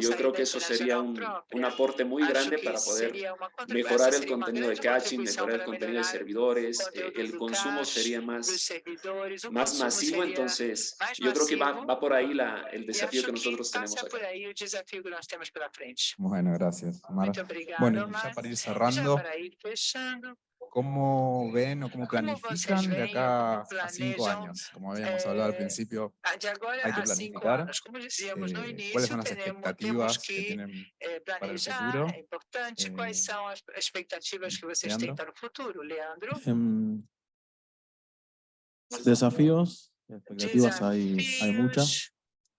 yo creo que eso sería un, un aporte muy grande para poder mejorar el contenido de caching, mejorar el contenido de servidores, eh, el consumo sería más, más masivo, entonces yo creo que va, va por ahí la, el desafío que nosotros tenemos acá. Bueno, gracias. Mara. Bueno, ya para ir cerrando, ¿Cómo ven o cómo planifican de acá a cinco años? Como habíamos hablado al principio, hay que planificar. Eh, ¿Cuáles son las expectativas que tienen para el futuro? ¿Cuáles son las expectativas que ustedes tienen para el futuro, Leandro? Desafíos, expectativas hay, hay muchas.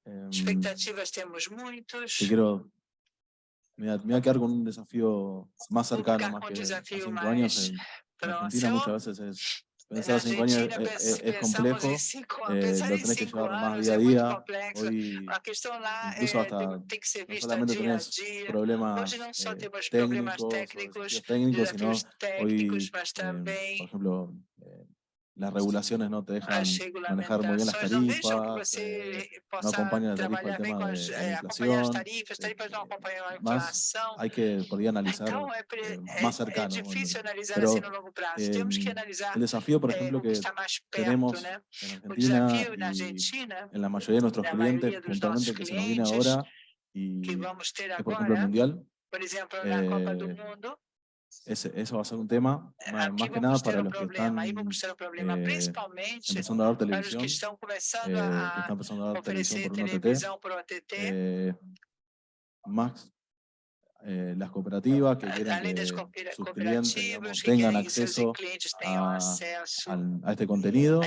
Expectativas tenemos muchos. Te quiero me voy, a, me voy a quedar con un desafío más cercano, más que a cinco años. En, en Argentina muchas veces es, pensar cinco años es, es, es complejo, eh, lo tenés que llevar más día a día, hoy incluso hasta no solamente tenés problemas eh, técnicos, técnicos, sino hoy, eh, por ejemplo, eh, las regulaciones no te dejan manejar muy bien las tarifas, eh, no acompañan la tarifa el tema de, la inflación, eh, más hay que poder analizar eh, más cercano. Pero el desafío, por ejemplo, que tenemos en Argentina y en la mayoría de nuestros clientes, puntualmente que se nos viene ahora, y es por ejemplo el Mundial, ese, eso va a ser un tema, más, más que nada para los que están eh, empezando a dar televisión, eh, que están empezando a dar televisión por un OTT. Eh, más eh, las cooperativas que quieren que sus clientes tengan acceso a, a, este contenido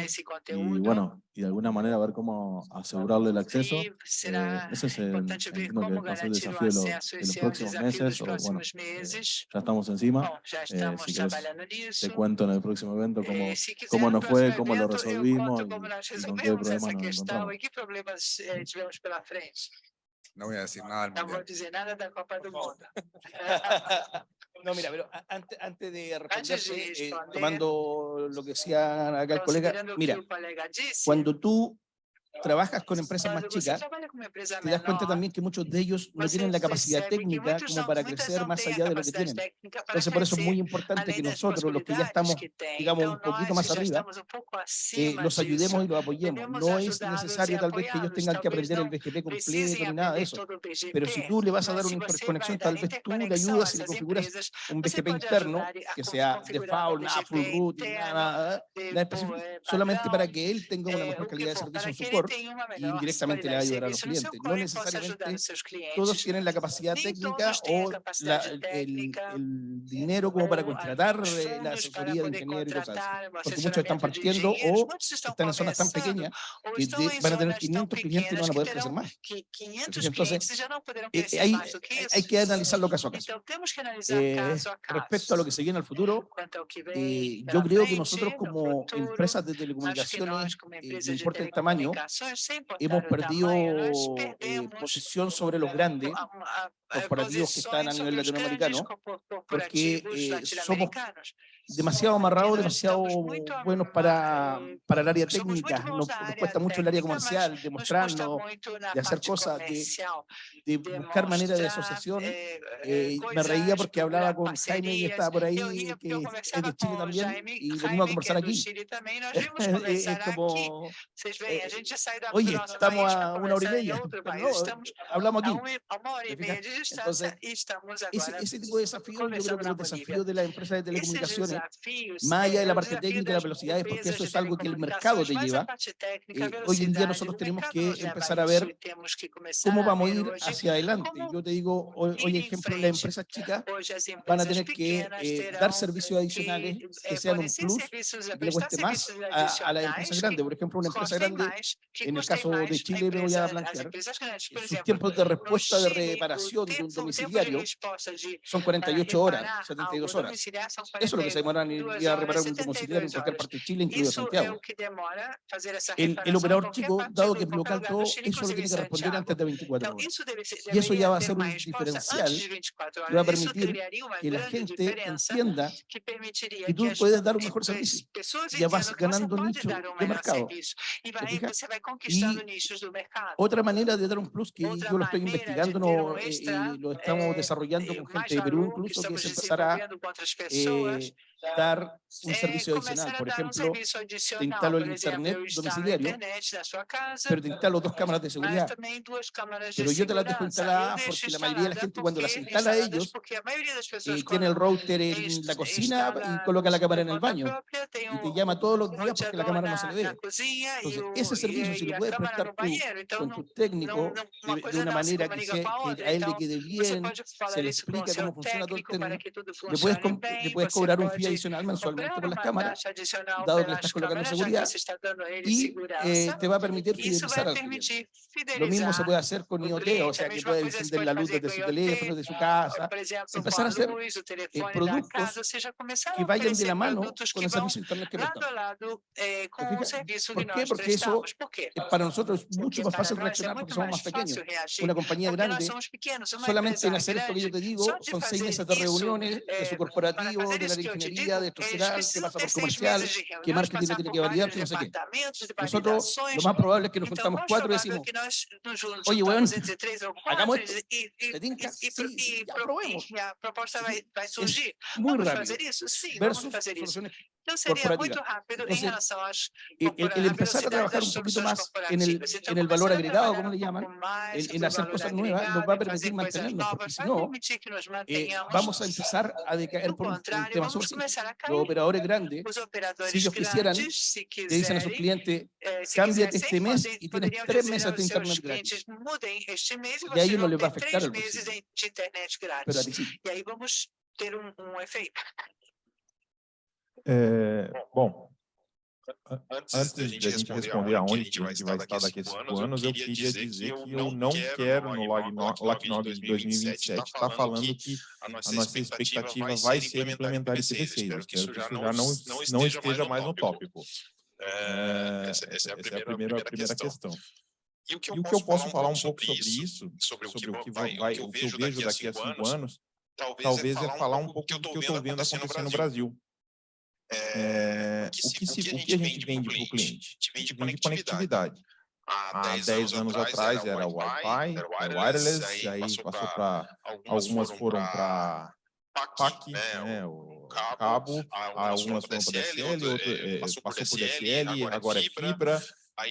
y bueno, y de alguna manera ver cómo asegurarle el acceso. Eh, ese es el, que va a ser el desafío de, los próximos meses, o bueno, eh, ya estamos encima. si quieres, te cuento en el próximo evento cómo, cómo nos fue, cómo lo resolvimos y, y con qué problemas nos encontramos. No voy a decir nada No voy a decir nada de Copa del Mundo. No, mira, pero antes, antes de responderte, eh, tomando lo que decía acá el colega, mira, cuando tú trabajas con empresas más chicas, te das cuenta también que muchos de ellos no tienen la capacidad técnica como para crecer más allá de lo que tienen. Entonces, por eso es muy importante que nosotros, los que ya estamos, digamos, un poquito más arriba, eh, los ayudemos y los apoyemos. No es necesario tal vez que ellos tengan que aprender el BGP completo ni nada de eso. Pero si tú le vas a dar una interconexión, tal vez tú le ayudas y le configuras un BGP interno que sea default, nada full root, nada, nada específico, solamente para que él tenga una mejor calidad de servicio en su core y indirectamente le va a ayudar a los clientes. No necesariamente todos tienen la capacidad técnica o la, el, el, dinero como para contratar eh, la asesoría de ingeniero y cosas así. Porque muchos están partiendo o están en zonas tan pequeñas que van a tener 500 clientes y no van a poder crecer más. Entonces, eh, hay, hay que analizarlo caso a caso. Eh, respecto a lo que se viene al futuro, eh, yo creo que nosotros como empresas de telecomunicaciones, eh, no importa el tamaño, hemos perdido eh, posición sobre los grandes corporativos que están a nivel latinoamericano, porque eh, somos demasiado amarrados, demasiado buenos para, para el área técnica, nos, cuesta mucho el área comercial, demostrarnos, de hacer cosas, de, de buscar maneras de asociación. Eh, eh, me reía porque hablaba con Jaime y estaba por ahí, que es de Chile también, y venimos a conversar aquí. es como, oye, estamos a una hora y media, hablamos aquí. Entonces, ese, ese tipo de desafío, yo creo que los desafíos de las empresas de telecomunicaciones más allá de la parte técnica y las velocidades, porque eso es algo que el mercado te lleva. Eh, hoy en día nosotros tenemos que empezar a ver cómo vamos a ir hacia adelante. Yo te digo, hoy, hoy ejemplo, las empresas chicas van a tener que eh, dar servicios adicionales que sean un plus, que le cueste más a, a las empresas grandes. Por ejemplo, una empresa grande, en el caso de Chile, me voy a plantear, sus tiempos de respuesta de reparación de un domiciliario son 48 horas, 72 horas. Eso es lo que se demoran y a reparar un domiciliario en cualquier parte de Chile, incluido Santiago. El, el operador chico, dado que es local todo, eso lo tiene que responder antes de 24 horas. Y eso ya va a ser un diferencial que va a permitir que la gente entienda que tú puedes dar un mejor servicio. Ya vas ganando nicho de mercado. Y otra manera de dar un plus que yo lo estoy investigando no, eh, y lo estamos desarrollando con gente de Perú incluso, que es empezar a eh, dar un servicio adicional. Por ejemplo, te instalo el internet domiciliario, pero te instalo dos cámaras de seguridad. Pero yo te las dejo instaladas porque la mayoría de la gente cuando las instala a ellos eh, tiene el router en la cocina y coloca la cámara en el baño y te llama todos los días porque la cámara no se le ve. Entonces, ese servicio, si lo puedes prestar tú con tu técnico de, una manera que, sea, que a él le quede bien, se le explica cómo funciona todo el tema, le puedes, le puedes cobrar un fee adicional mensualmente por las cámaras, dado que le estás colocando seguridad, y eh, te va a permitir fidelizar al cliente. Lo mismo se puede hacer con IoT, o sea, que puede encender la luz desde su teléfono, de su casa, empezar a hacer eh, productos que vayan de la mano con el servicio Internet que prestamos. Eh, ¿Por qué? Porque eso para nosotros es mucho más fácil reaccionar porque somos más pequeños. Una compañía grande, solamente en hacer esto que yo te digo, son seis meses de reuniones de su corporativo, de la ingeniería, de estructural, que pasa por comercial, que marketing tiene que validar, que no sé qué. Nosotros, lo más probable es que nos juntamos cuatro y decimos, oye, weón, hagamos esto, ¿te tinca? Sí, ya probemos. Es muy rápido. Versus soluciones Eu seria muito rápido em relação às El, el- el empezar a trabajar un poquito más en el. Então, en el valor a agregado, como le llaman, en, sobre hacer cosas nuevas, nos va a permitir coisas mantenernos, porque novas, si vai no, eh, vamos a empezar a decaer por un, tema a Los operadores grandes operadores ellos quisieran, le dicen a sus clientes, eh, cámbiate quisessem, este mes y tienes tres meses de internet gratis. este e E aí vocês não vão lhe vai ter afectar meses bolsillo. Pero a ti sí. Ter um, um efeito. É, bom, Antes, antes de a gente responder aonde que a gente vai estar daqui a cinco anos, eu queria dizer que eu não quero no LACNOG de 2027 estar falando que a nossa expectativa vai ser implementar IPv6. Eu quero que isso já não, não esteja mais no tópico. É, essa é a primeira, a primeira questão. E o que eu, o que eu posso falar um pouco sobre isso, sobre o que, sobre o que vai, vai, o que eu vejo daqui a cinco anos, talvez, talvez é falar um pouco do que eu estou vendo acontecer no Brasil. É, o, que se, o que a gente vende para o cliente? A gente vende conectividade. Há 10 anos atrás era Wi-Fi, era wireless, aí passou para algumas foram para PAC, né, o cabo, algumas foram para DSL, outro, eh, passou por DSL, agora é fibra.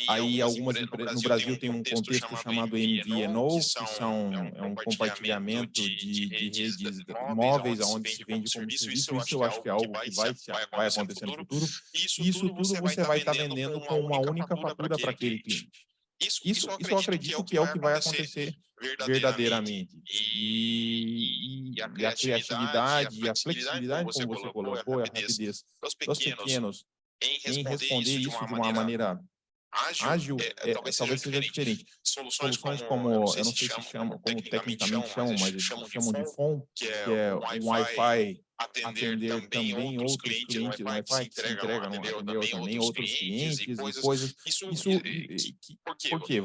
Aí algumas empresas no Brasil tem um contexto chamado MVNO, que são é um compartilhamento de, de redes móveis onde se vende como serviço. Isso eu acho que é algo que vai, se- vai acontecer no futuro. Isso tudo você vai estar vendendo com uma única fatura para aquele cliente. Isso, Isso, isso eu acredito que é o que vai acontecer verdadeiramente. E, e, a criatividade, e a flexibilidade, como você colocou, a rapidez dos pequenos em responder isso de uma maneira ágil, é, talvez seja diferente. Soluções como, eu não sei se chamam, como tecnicamente chamam, mas eles chamam de FON, que é um Wi-Fi atender também outros clientes, o Wi-Fi que se entrega, não atendeu também outros clientes e coisas. Isso, e- e- que- por quê?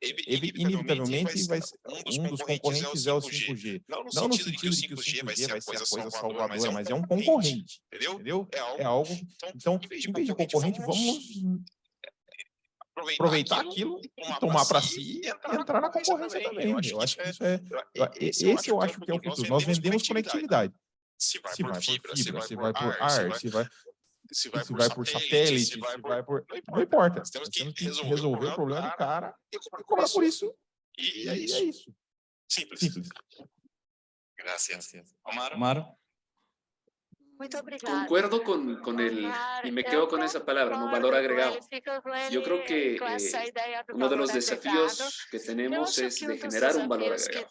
Evi- Inevitavelmente, vai ser, um dos concorrentes é o 5G. Não no sentido de que o 5G vai ser a coisa salvadora, mas é um concorrente, entendeu? É algo... Então, em vez de concorrente, vamos aproveitar aquilo e tomar para si e entrar na concorrência também. Eu acho que isso é... Esse eu acho que é o futuro. Nós vendemos conectividade. Se vai Se por vai por fibra, se vai por ar, se vai se se vai vai por satélite, se vai por... Não importa. Nós temos que resolver o problema do cara e e cobrar por isso. E E é é isso. Simples. Simples. Gracias. Omar. Omar. Concuerdo con, con el, y me quedo con esa palabra, ¿no? valor agregado. Yo creo que eh, uno de los desafíos que tenemos es de generar un valor agregado.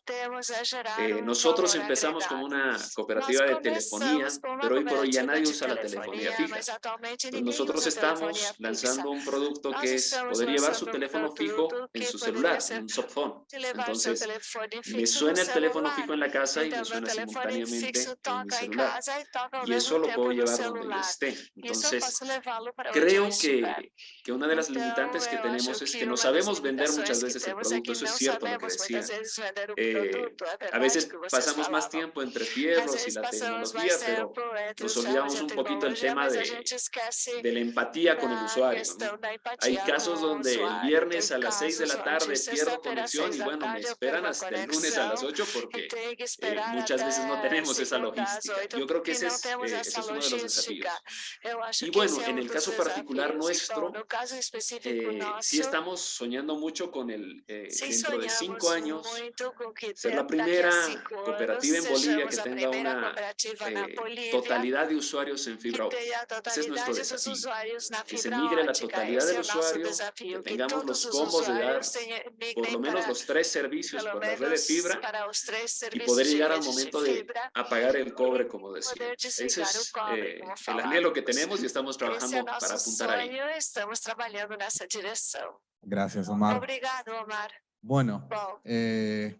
Eh, nosotros empezamos como una cooperativa de telefonía, pero hoy por hoy ya nadie usa la telefonía fija. Entonces, nosotros estamos lanzando un producto que es poder llevar su teléfono fijo en su celular, un softphone. Entonces, me suena el teléfono fijo en la casa y me suena simultáneamente en mi celular. Y eso lo puedo llevar donde yo esté. Entonces, creo que, que una de las limitantes que tenemos es que no sabemos vender muchas veces el producto. Eso es cierto lo que decía. Eh, a veces pasamos más tiempo entre fierros y la tecnología, pero nos olvidamos un poquito el tema de, de la empatía con el usuario. ¿no? Hay casos donde el viernes a las 6 de la tarde pierdo conexión y bueno, me esperan hasta el lunes a las 8 porque eh, muchas veces no tenemos esa logística. Yo creo que ese es, eh, ese es uno de los desafíos. Y bueno, en el caso particular nuestro, eh, sí estamos soñando mucho con el, eh, dentro de cinco años, ser la primera cooperativa en Bolivia que tenga una eh, totalidad de usuarios en fibra óptica. Ese es nuestro desafío. Que se migre la totalidad del usuario, que tengamos los combos de dar por lo menos los tres servicios por la red de fibra y poder llegar al momento de apagar el cobre, como decía. Ese es eh, el anhelo que tenemos y estamos trabajando para apuntar ahí. Estamos trabalhando nessa direção. Gracias, Omar. Obrigado, Omar. Bueno, eh,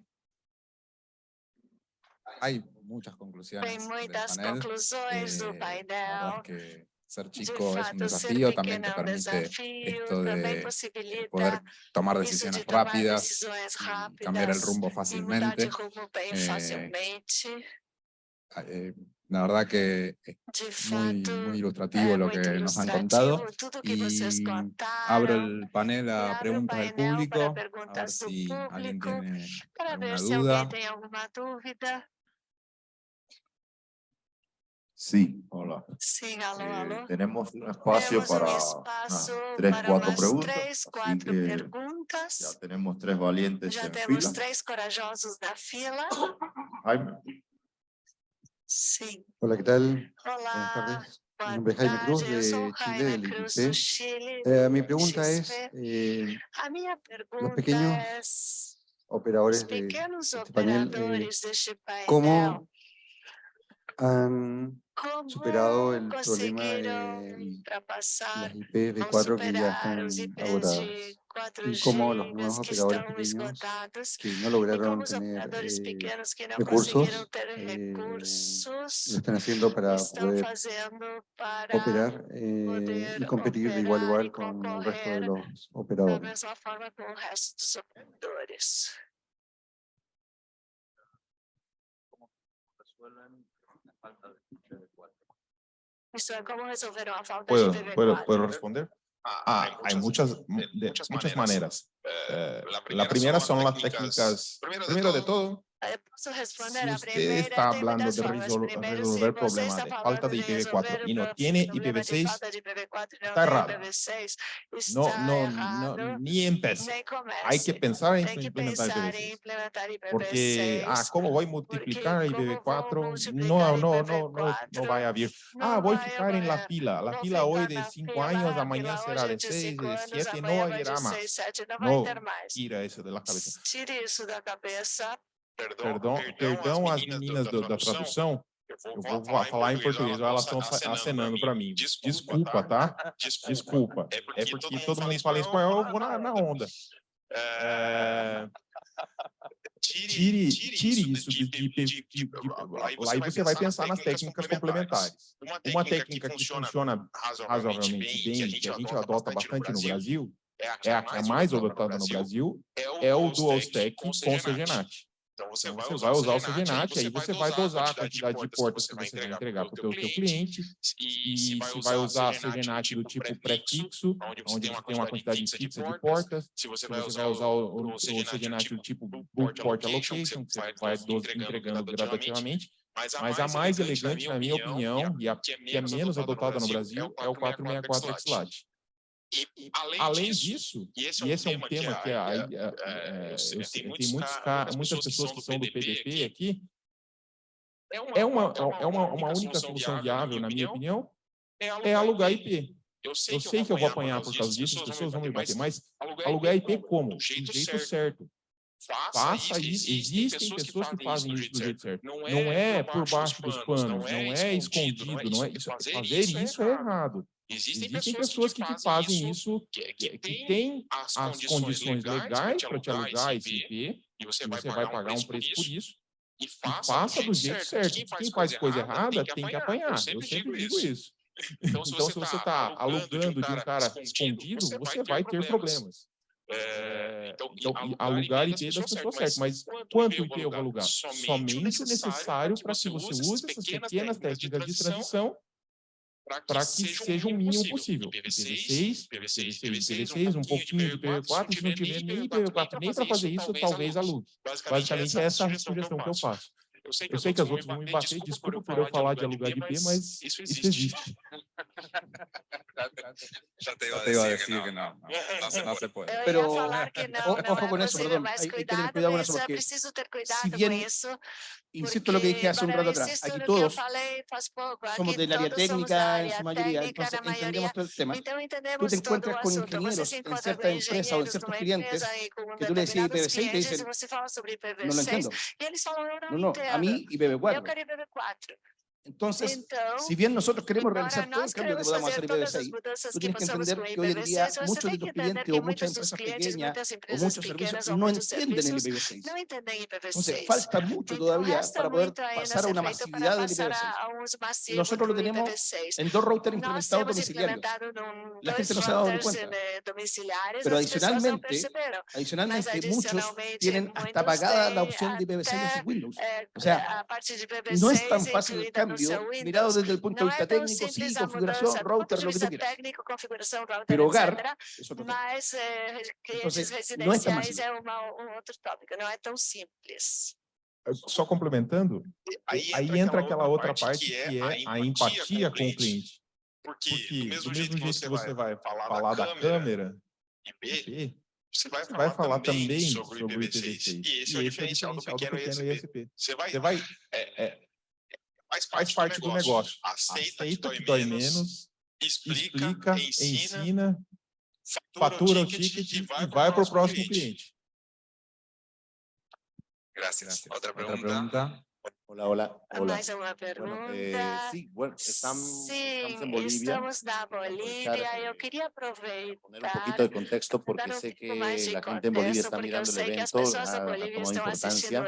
hay muchas conclusiones del muitas panel. conclusões do Eh, painel. es que ser De chico es un desafío, también te permite esto de poder possibilita tomar decisiones de tomar rápidas, decisões y cambiar el rápidas rumbo de fácilmente. Eh. Eh, la verdad que es muy, muy ilustrativo lo que nos han contado. Y abro el panel a preguntas del público, para a ver si alguien tiene alguna duda. Sí, hola. Sim, alô, Eh, alô. tenemos un espacio um para espaço unas tres, para cuatro preguntas. quatro que perguntas. ya tenemos tres valientes Já en temos fila. três corajosos na fila. Jaime. Hola, ¿qué tal? Buenas Olá, tardes. Mi nombre es Jaime Cruz de Chile, del IPC. Eh, mi pregunta es, eh, pergunta pequeños é os operadores de este panel, eh, ¿cómo han superado el problema de las IPv4 ou que ya están agotadas? De 4G Y cómo los nuevos que operadores pequeños que no lograron tener eh, recursos, eh, recursos lo están haciendo para poder operar eh, y competir de igual a igual con el resto de los operadores. ¿Puedo, de IPv4. puedo, puedo responder? Ah, Ah, hay muchas, de- muchas maneras. Eh, la primera son las técnicas, primero de todo, Eh, si a usted primeira está hablando de resol- resolver problemas de falta de de IPv4 resolver y no pro- tiene problema de IPv6, falta de IPv4 e não está errado. IPv6, no, no, no, ni comece. Hay que pensar en implementar pensar em IPv6. implementar IPv6. Porque, ah, ¿cómo voy a multiplicar como IPv4? vou multiplicar No, no, no, no, IPv4? no va a. Não Ah, voy a vai ficar en la fila. La fila hoy de na 5 fila, años, a amanhã fila será de é de 6, cinco de anos, 7, no de más. 6, 7, não vai No, tira eso de la cabeza. Tire isso da cabeça. Perdão, perdão às meninas do- da tradução. Eu vou fa- falar em português, elas estão acenando para mim. Desculpa, tá? Desculpa. É porque todo mundo fala espanhol, eu vou na, na onda. É, Tire, tire isso de, de, de, de, de- Aí você vai pensar nas técnicas complementares. Uma técnica que funciona razoavelmente bem, que a gente adota bastante no Brasil, é a que é mais adotada no Brasil, é o dual stack com CGNAT. Então você Então, vai você usar vai o usar o CGNAT, aí você vai dosar a quantidade de portas que você vai entregar para o teu cliente, e se vai usar CGNAT do tipo prefixo, onde você tem uma quantidade fixa de portas, se você vai usar o, CGNAT do tipo Bulk bulk port Allocation, que que você vai entregando gradativamente, Mas a mas a mais elegante, na minha opinião, e a que é menos adotada no Brasil, é o 464 XLAT. E, além, Além disso, disso, e esse e esse é um tema que a- aí, a- é, é, eu sei, tem sei, muitos muitas pessoas que são do PDP aqui, é é uma, é uma, uma única solução viável, na minha opinião, é alugar IP. Eu Eu sei que eu vou apanhar por causa disso, as pessoas vão me bater, mas alugar IP como? Do jeito certo. Faça isso. Existem pessoas que fazem isso do jeito certo. Não é por baixo dos panos, não é escondido, não é isso. Fazer isso é errado. Existem pessoas que te fazem isso, que, que têm as condições legais para te alugar esse IP, e você vai pagar um preço por isso, e faça do jeito certo. Quem faz coisa errada tem que apanhar. Eu sempre sempre digo digo isso. Então, se Então, você está está alugando de um cara escondido, você vai ter problemas. É, É, então, Então, e e alugar IP das pessoas certas, mas quanto IP eu vou alugar? Somente o necessário para que você use essas pequenas técnicas de transição para que seja o mínimo possível. IPv6, IPv6, IPv6, um pouquinho de IPv4, se não tiver nem IPv4 nem para fazer isso, talvez alugue. Basicamente, essa é a sugestão que eu faço. Eu sei Eu sei que as outras vão me bater, desculpa por eu falar de alugar de IP, mas isso isso existe. Já te Yo te iba a decir que no, no, no, se- no se puede. Eu Pero, ia falar que não, o- não ojo é con eso, possível, perdón, mas hay- hay que tener cuidado, cuidado con com eso, isso, é porque preciso ter cuidado si com bien isso. Insisto en lo que dije hace un rato atrás, aquí todos somos del área técnica en su mayoría, entonces entendemos todo el tema. Tú te encuentras con ingenieros en encontra cierta com empresa o en ciertos clientes que tú le determinados IPv6 y te dicen, no lo IPv6 entiendo. No, no, a mí Eu IPv4. Quero IPv4. Entonces, Então, si bien nosotros queremos realizar todo el cambio que podamos hacer as IPv6, mudanças tú tienes que entender que hoy en día IPv6, você muchos de tus clientes o muchas empresas pequeñas o muchos servicios no entienden el serviços IPv6. não entendem Entonces, IPv6. falta mucho todavía para poder pasar a una masividad del passar IPv6. a, a um uso massivo Nosotros lo tenemos IPv6. en dos routers implementados domiciliarios. La gente no se ha dado cuenta. eh, Pero adicionalmente, Adicionalmente, muchos tienen hasta apagada la opción de IPv6 en sus Windows. eh, O sea, a parte de IPv6 no es tan fácil el seu cambio mirado desde el punto de vista técnico, sí, configuración, router, lo que tú quieras. Pero hogar es otro tema. Entonces, no es tan fácil. Só complementando, aí, eh, aí entra, aquela, outra parte, que é, é a empatia, com o cliente. Porque, porque do mesmo, jeito, que você, vai falar, da, câmera, IP, você vai, vai falar, também sobre o IPv6. E esse, e é, o esse é o diferencial do pequeno, do pequeno ISP. ISP. Você vai, você vai é, é Faz parte, faz parte do, do negócio. Aceita, Aceita que, que dói menos, explica, explica, ensina, ensina fatura, o ticket, o ticket e vai, para o próximo cliente. cliente. Gracias. Gracias. Hola, hola. hola. Bueno, eh, sí, bueno, estamos, sí, estamos en Bolivia. Estamos en Bolivia. Yo quería aprovechar. Poner un poquito de contexto porque sé que la gente en Bolivia está mirando el evento, ha tomado importancia.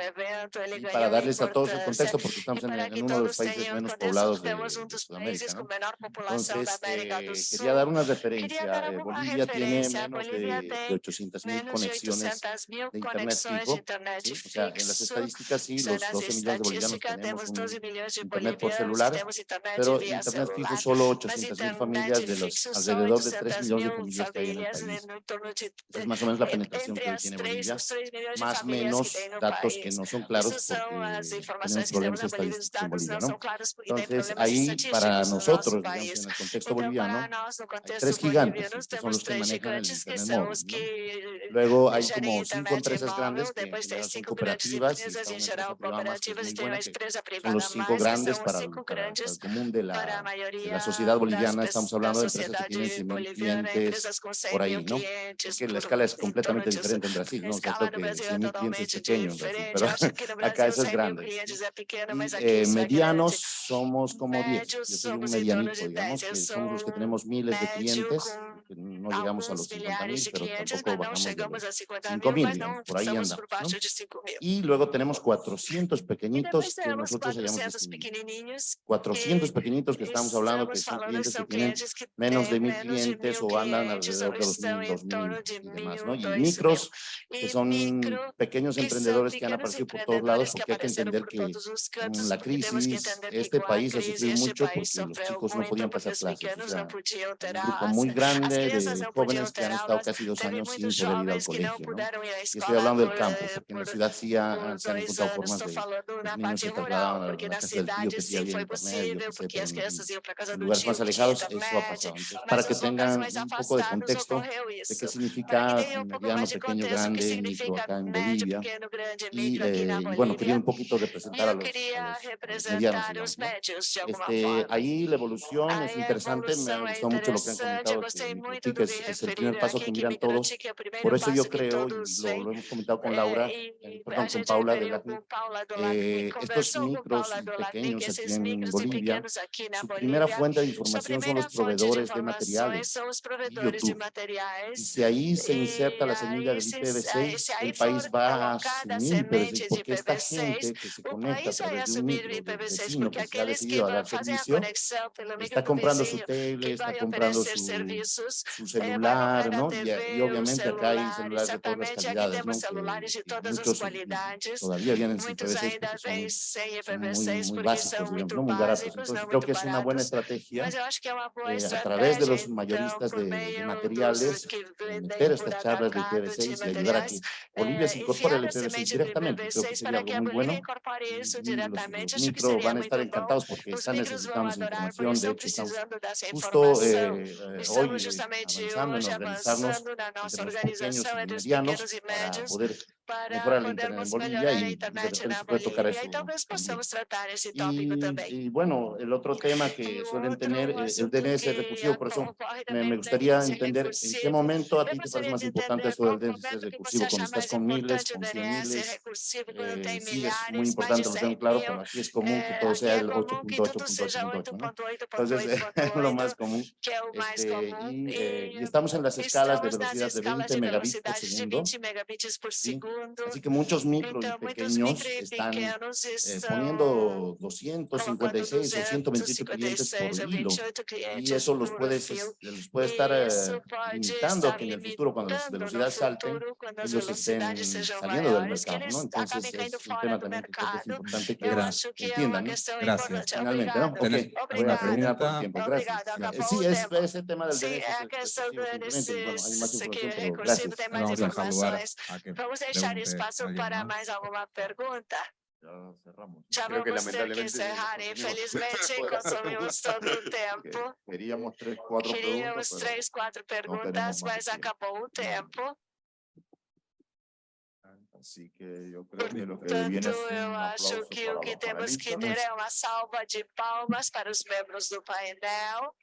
Y para darles a todos el contexto, porque estamos en, uno de los países menos poblados de, de Sudamérica. ¿no? Entonces, eh, quería dar una referencia. Eh, Bolivia tiene menos de, de 800 mil conexiones de Internet O sea, en las estadísticas, sí, los 12 millones de bolivianos Bélgica, tenemos, 12 millones de Bolivia, por celular, tenemos internet pero internet celular, fijo solo 800 mil familias de los alrededor de 3 millones de familias que hay en el país. Es más o menos la penetración que tiene Bolivia, más o menos datos que no son claros porque tenemos problemas estadísticos en Bolivia, ¿no? Entonces, ahí para nosotros, digamos, en el contexto boliviano, hay tres gigantes que son los que manejan el internet móvil, ¿no? Luego hay como cinco empresas grandes que generan cooperativas y están en cooperativas y tienen empresa privada los cinco más, grandes para, cinco para, grandes para, el común de la, para mayoría, de la sociedad boliviana. Las, estamos hablando de empresas que tienen 100 mil clientes por ahí, ¿no? Es que la escala es completamente diferente en Brasil, ¿no? O sea, que 100 mil clientes es pequeño en Brasil, pero acá eso es grande. Eh, medianos somos como 10. Yo soy un medianito, digamos, que somos los que tenemos miles de clientes no llegamos a los 50 mil, pero tampoco bajamos a 50 mil, por ahí andamos. ¿no? Y luego tenemos 400 pequeñitos que nosotros llamamos 400 pequeñitos que estamos hablando que son clientes que tienen menos de mil clientes o andan alrededor de los mil, dos mil y demás, ¿no? Y micros que son pequeños emprendedores que han aparecido por todos lados porque hay que entender que este la crisis este país ha sufrido mucho porque los chicos no podían pasar clases. O sea, un grupo muy grande de jóvenes que han estado casi dos años sin poder al colegio. Y estoy hablando del campo, porque en la ciudad sí ha, se han encontrado formas de los niños se trasladaban a la casa del tío que sí había internet, para lugares más alejados, eso ha pasado. Para que tengan un poco de contexto de qué significa mediano, pequeño, grande, micro en Bolivia. Y eh, bueno, quería un poquito representar a los, a los medianos. Este, ahí la evolución es interesante, me ha gustado mucho lo que han comentado es, el primer paso que miran todos. Por eso yo creo, y lo, hemos comentado con Laura, eh, perdón, con Paula de la eh, estos micros pequeños aquí en Bolivia, su primera fuente de información son los proveedores de materiales, YouTube. Y si ahí se inserta la semilla del IPv6, el país va a asumir porque esta gente que se conecta a través de un micro que ha decidido a dar servicio, está comprando su tele, está comprando su su celular, eh, ¿no? TV, y, y, obviamente acá hay celulares de todas las calidades, ¿no? celulares de todas muchos, las cualidades. Todavía vienen sin PV6 muy, muy básicos, digamos, muy baratos. Entonces, creo que es una buena estrategia eh, a través de los mayoristas de, de materiales eh, meter estas charlas de IPv6 y ayudar a que Bolivia se incorpore al IPv6 directamente. Creo que sería algo muy bueno. Los micro van a estar encantados porque están necesitando información. De hecho, estamos justo eh, hoy precisamente hoje avançando na nossa organização entre os pequenos e médios, para podermos y, internet Bolivia. Tratar ese tópico y. Y bueno, el otro tema que suelen tener eh, es el DNS recursivo, por eso me, me gustaría entender en qué momento a ti te parece más importante eso del DNS recursivo, cuando estás con miles, con cien miles, eh, sí es muy importante, lo tengo claro, pero aquí es común que todo sea el 8.8.8.8, ¿no? Entonces es lo más común. Este, eh, y, estamos en las escalas de velocidad de 20 megabits por segundo. Así que muchos micros y pequeños están eh, poniendo 256 o 128 clientes por hilo y eso los puede, los estar eh, limitando que en el futuro cuando las velocidades salten ellos estén saliendo del mercado, ¿no? Entonces es un tema también que es importante que entiendan. Gracias. Finalmente, ¿no? Tiempo. Gracias. gracias. Sí, es, es el tema del derecho. Sí, es, es, es, es, deixar espaço para mais alguma pergunta? Já Creo vamos ter que encerrar, infelizmente consumimos todo o tempo. Queríamos três, quatro Queríamos perguntas, três, quatro perguntas mas acabou o tempo. Portanto, eu acho que o que temos que ter é uma salva de palmas para os membros do painel.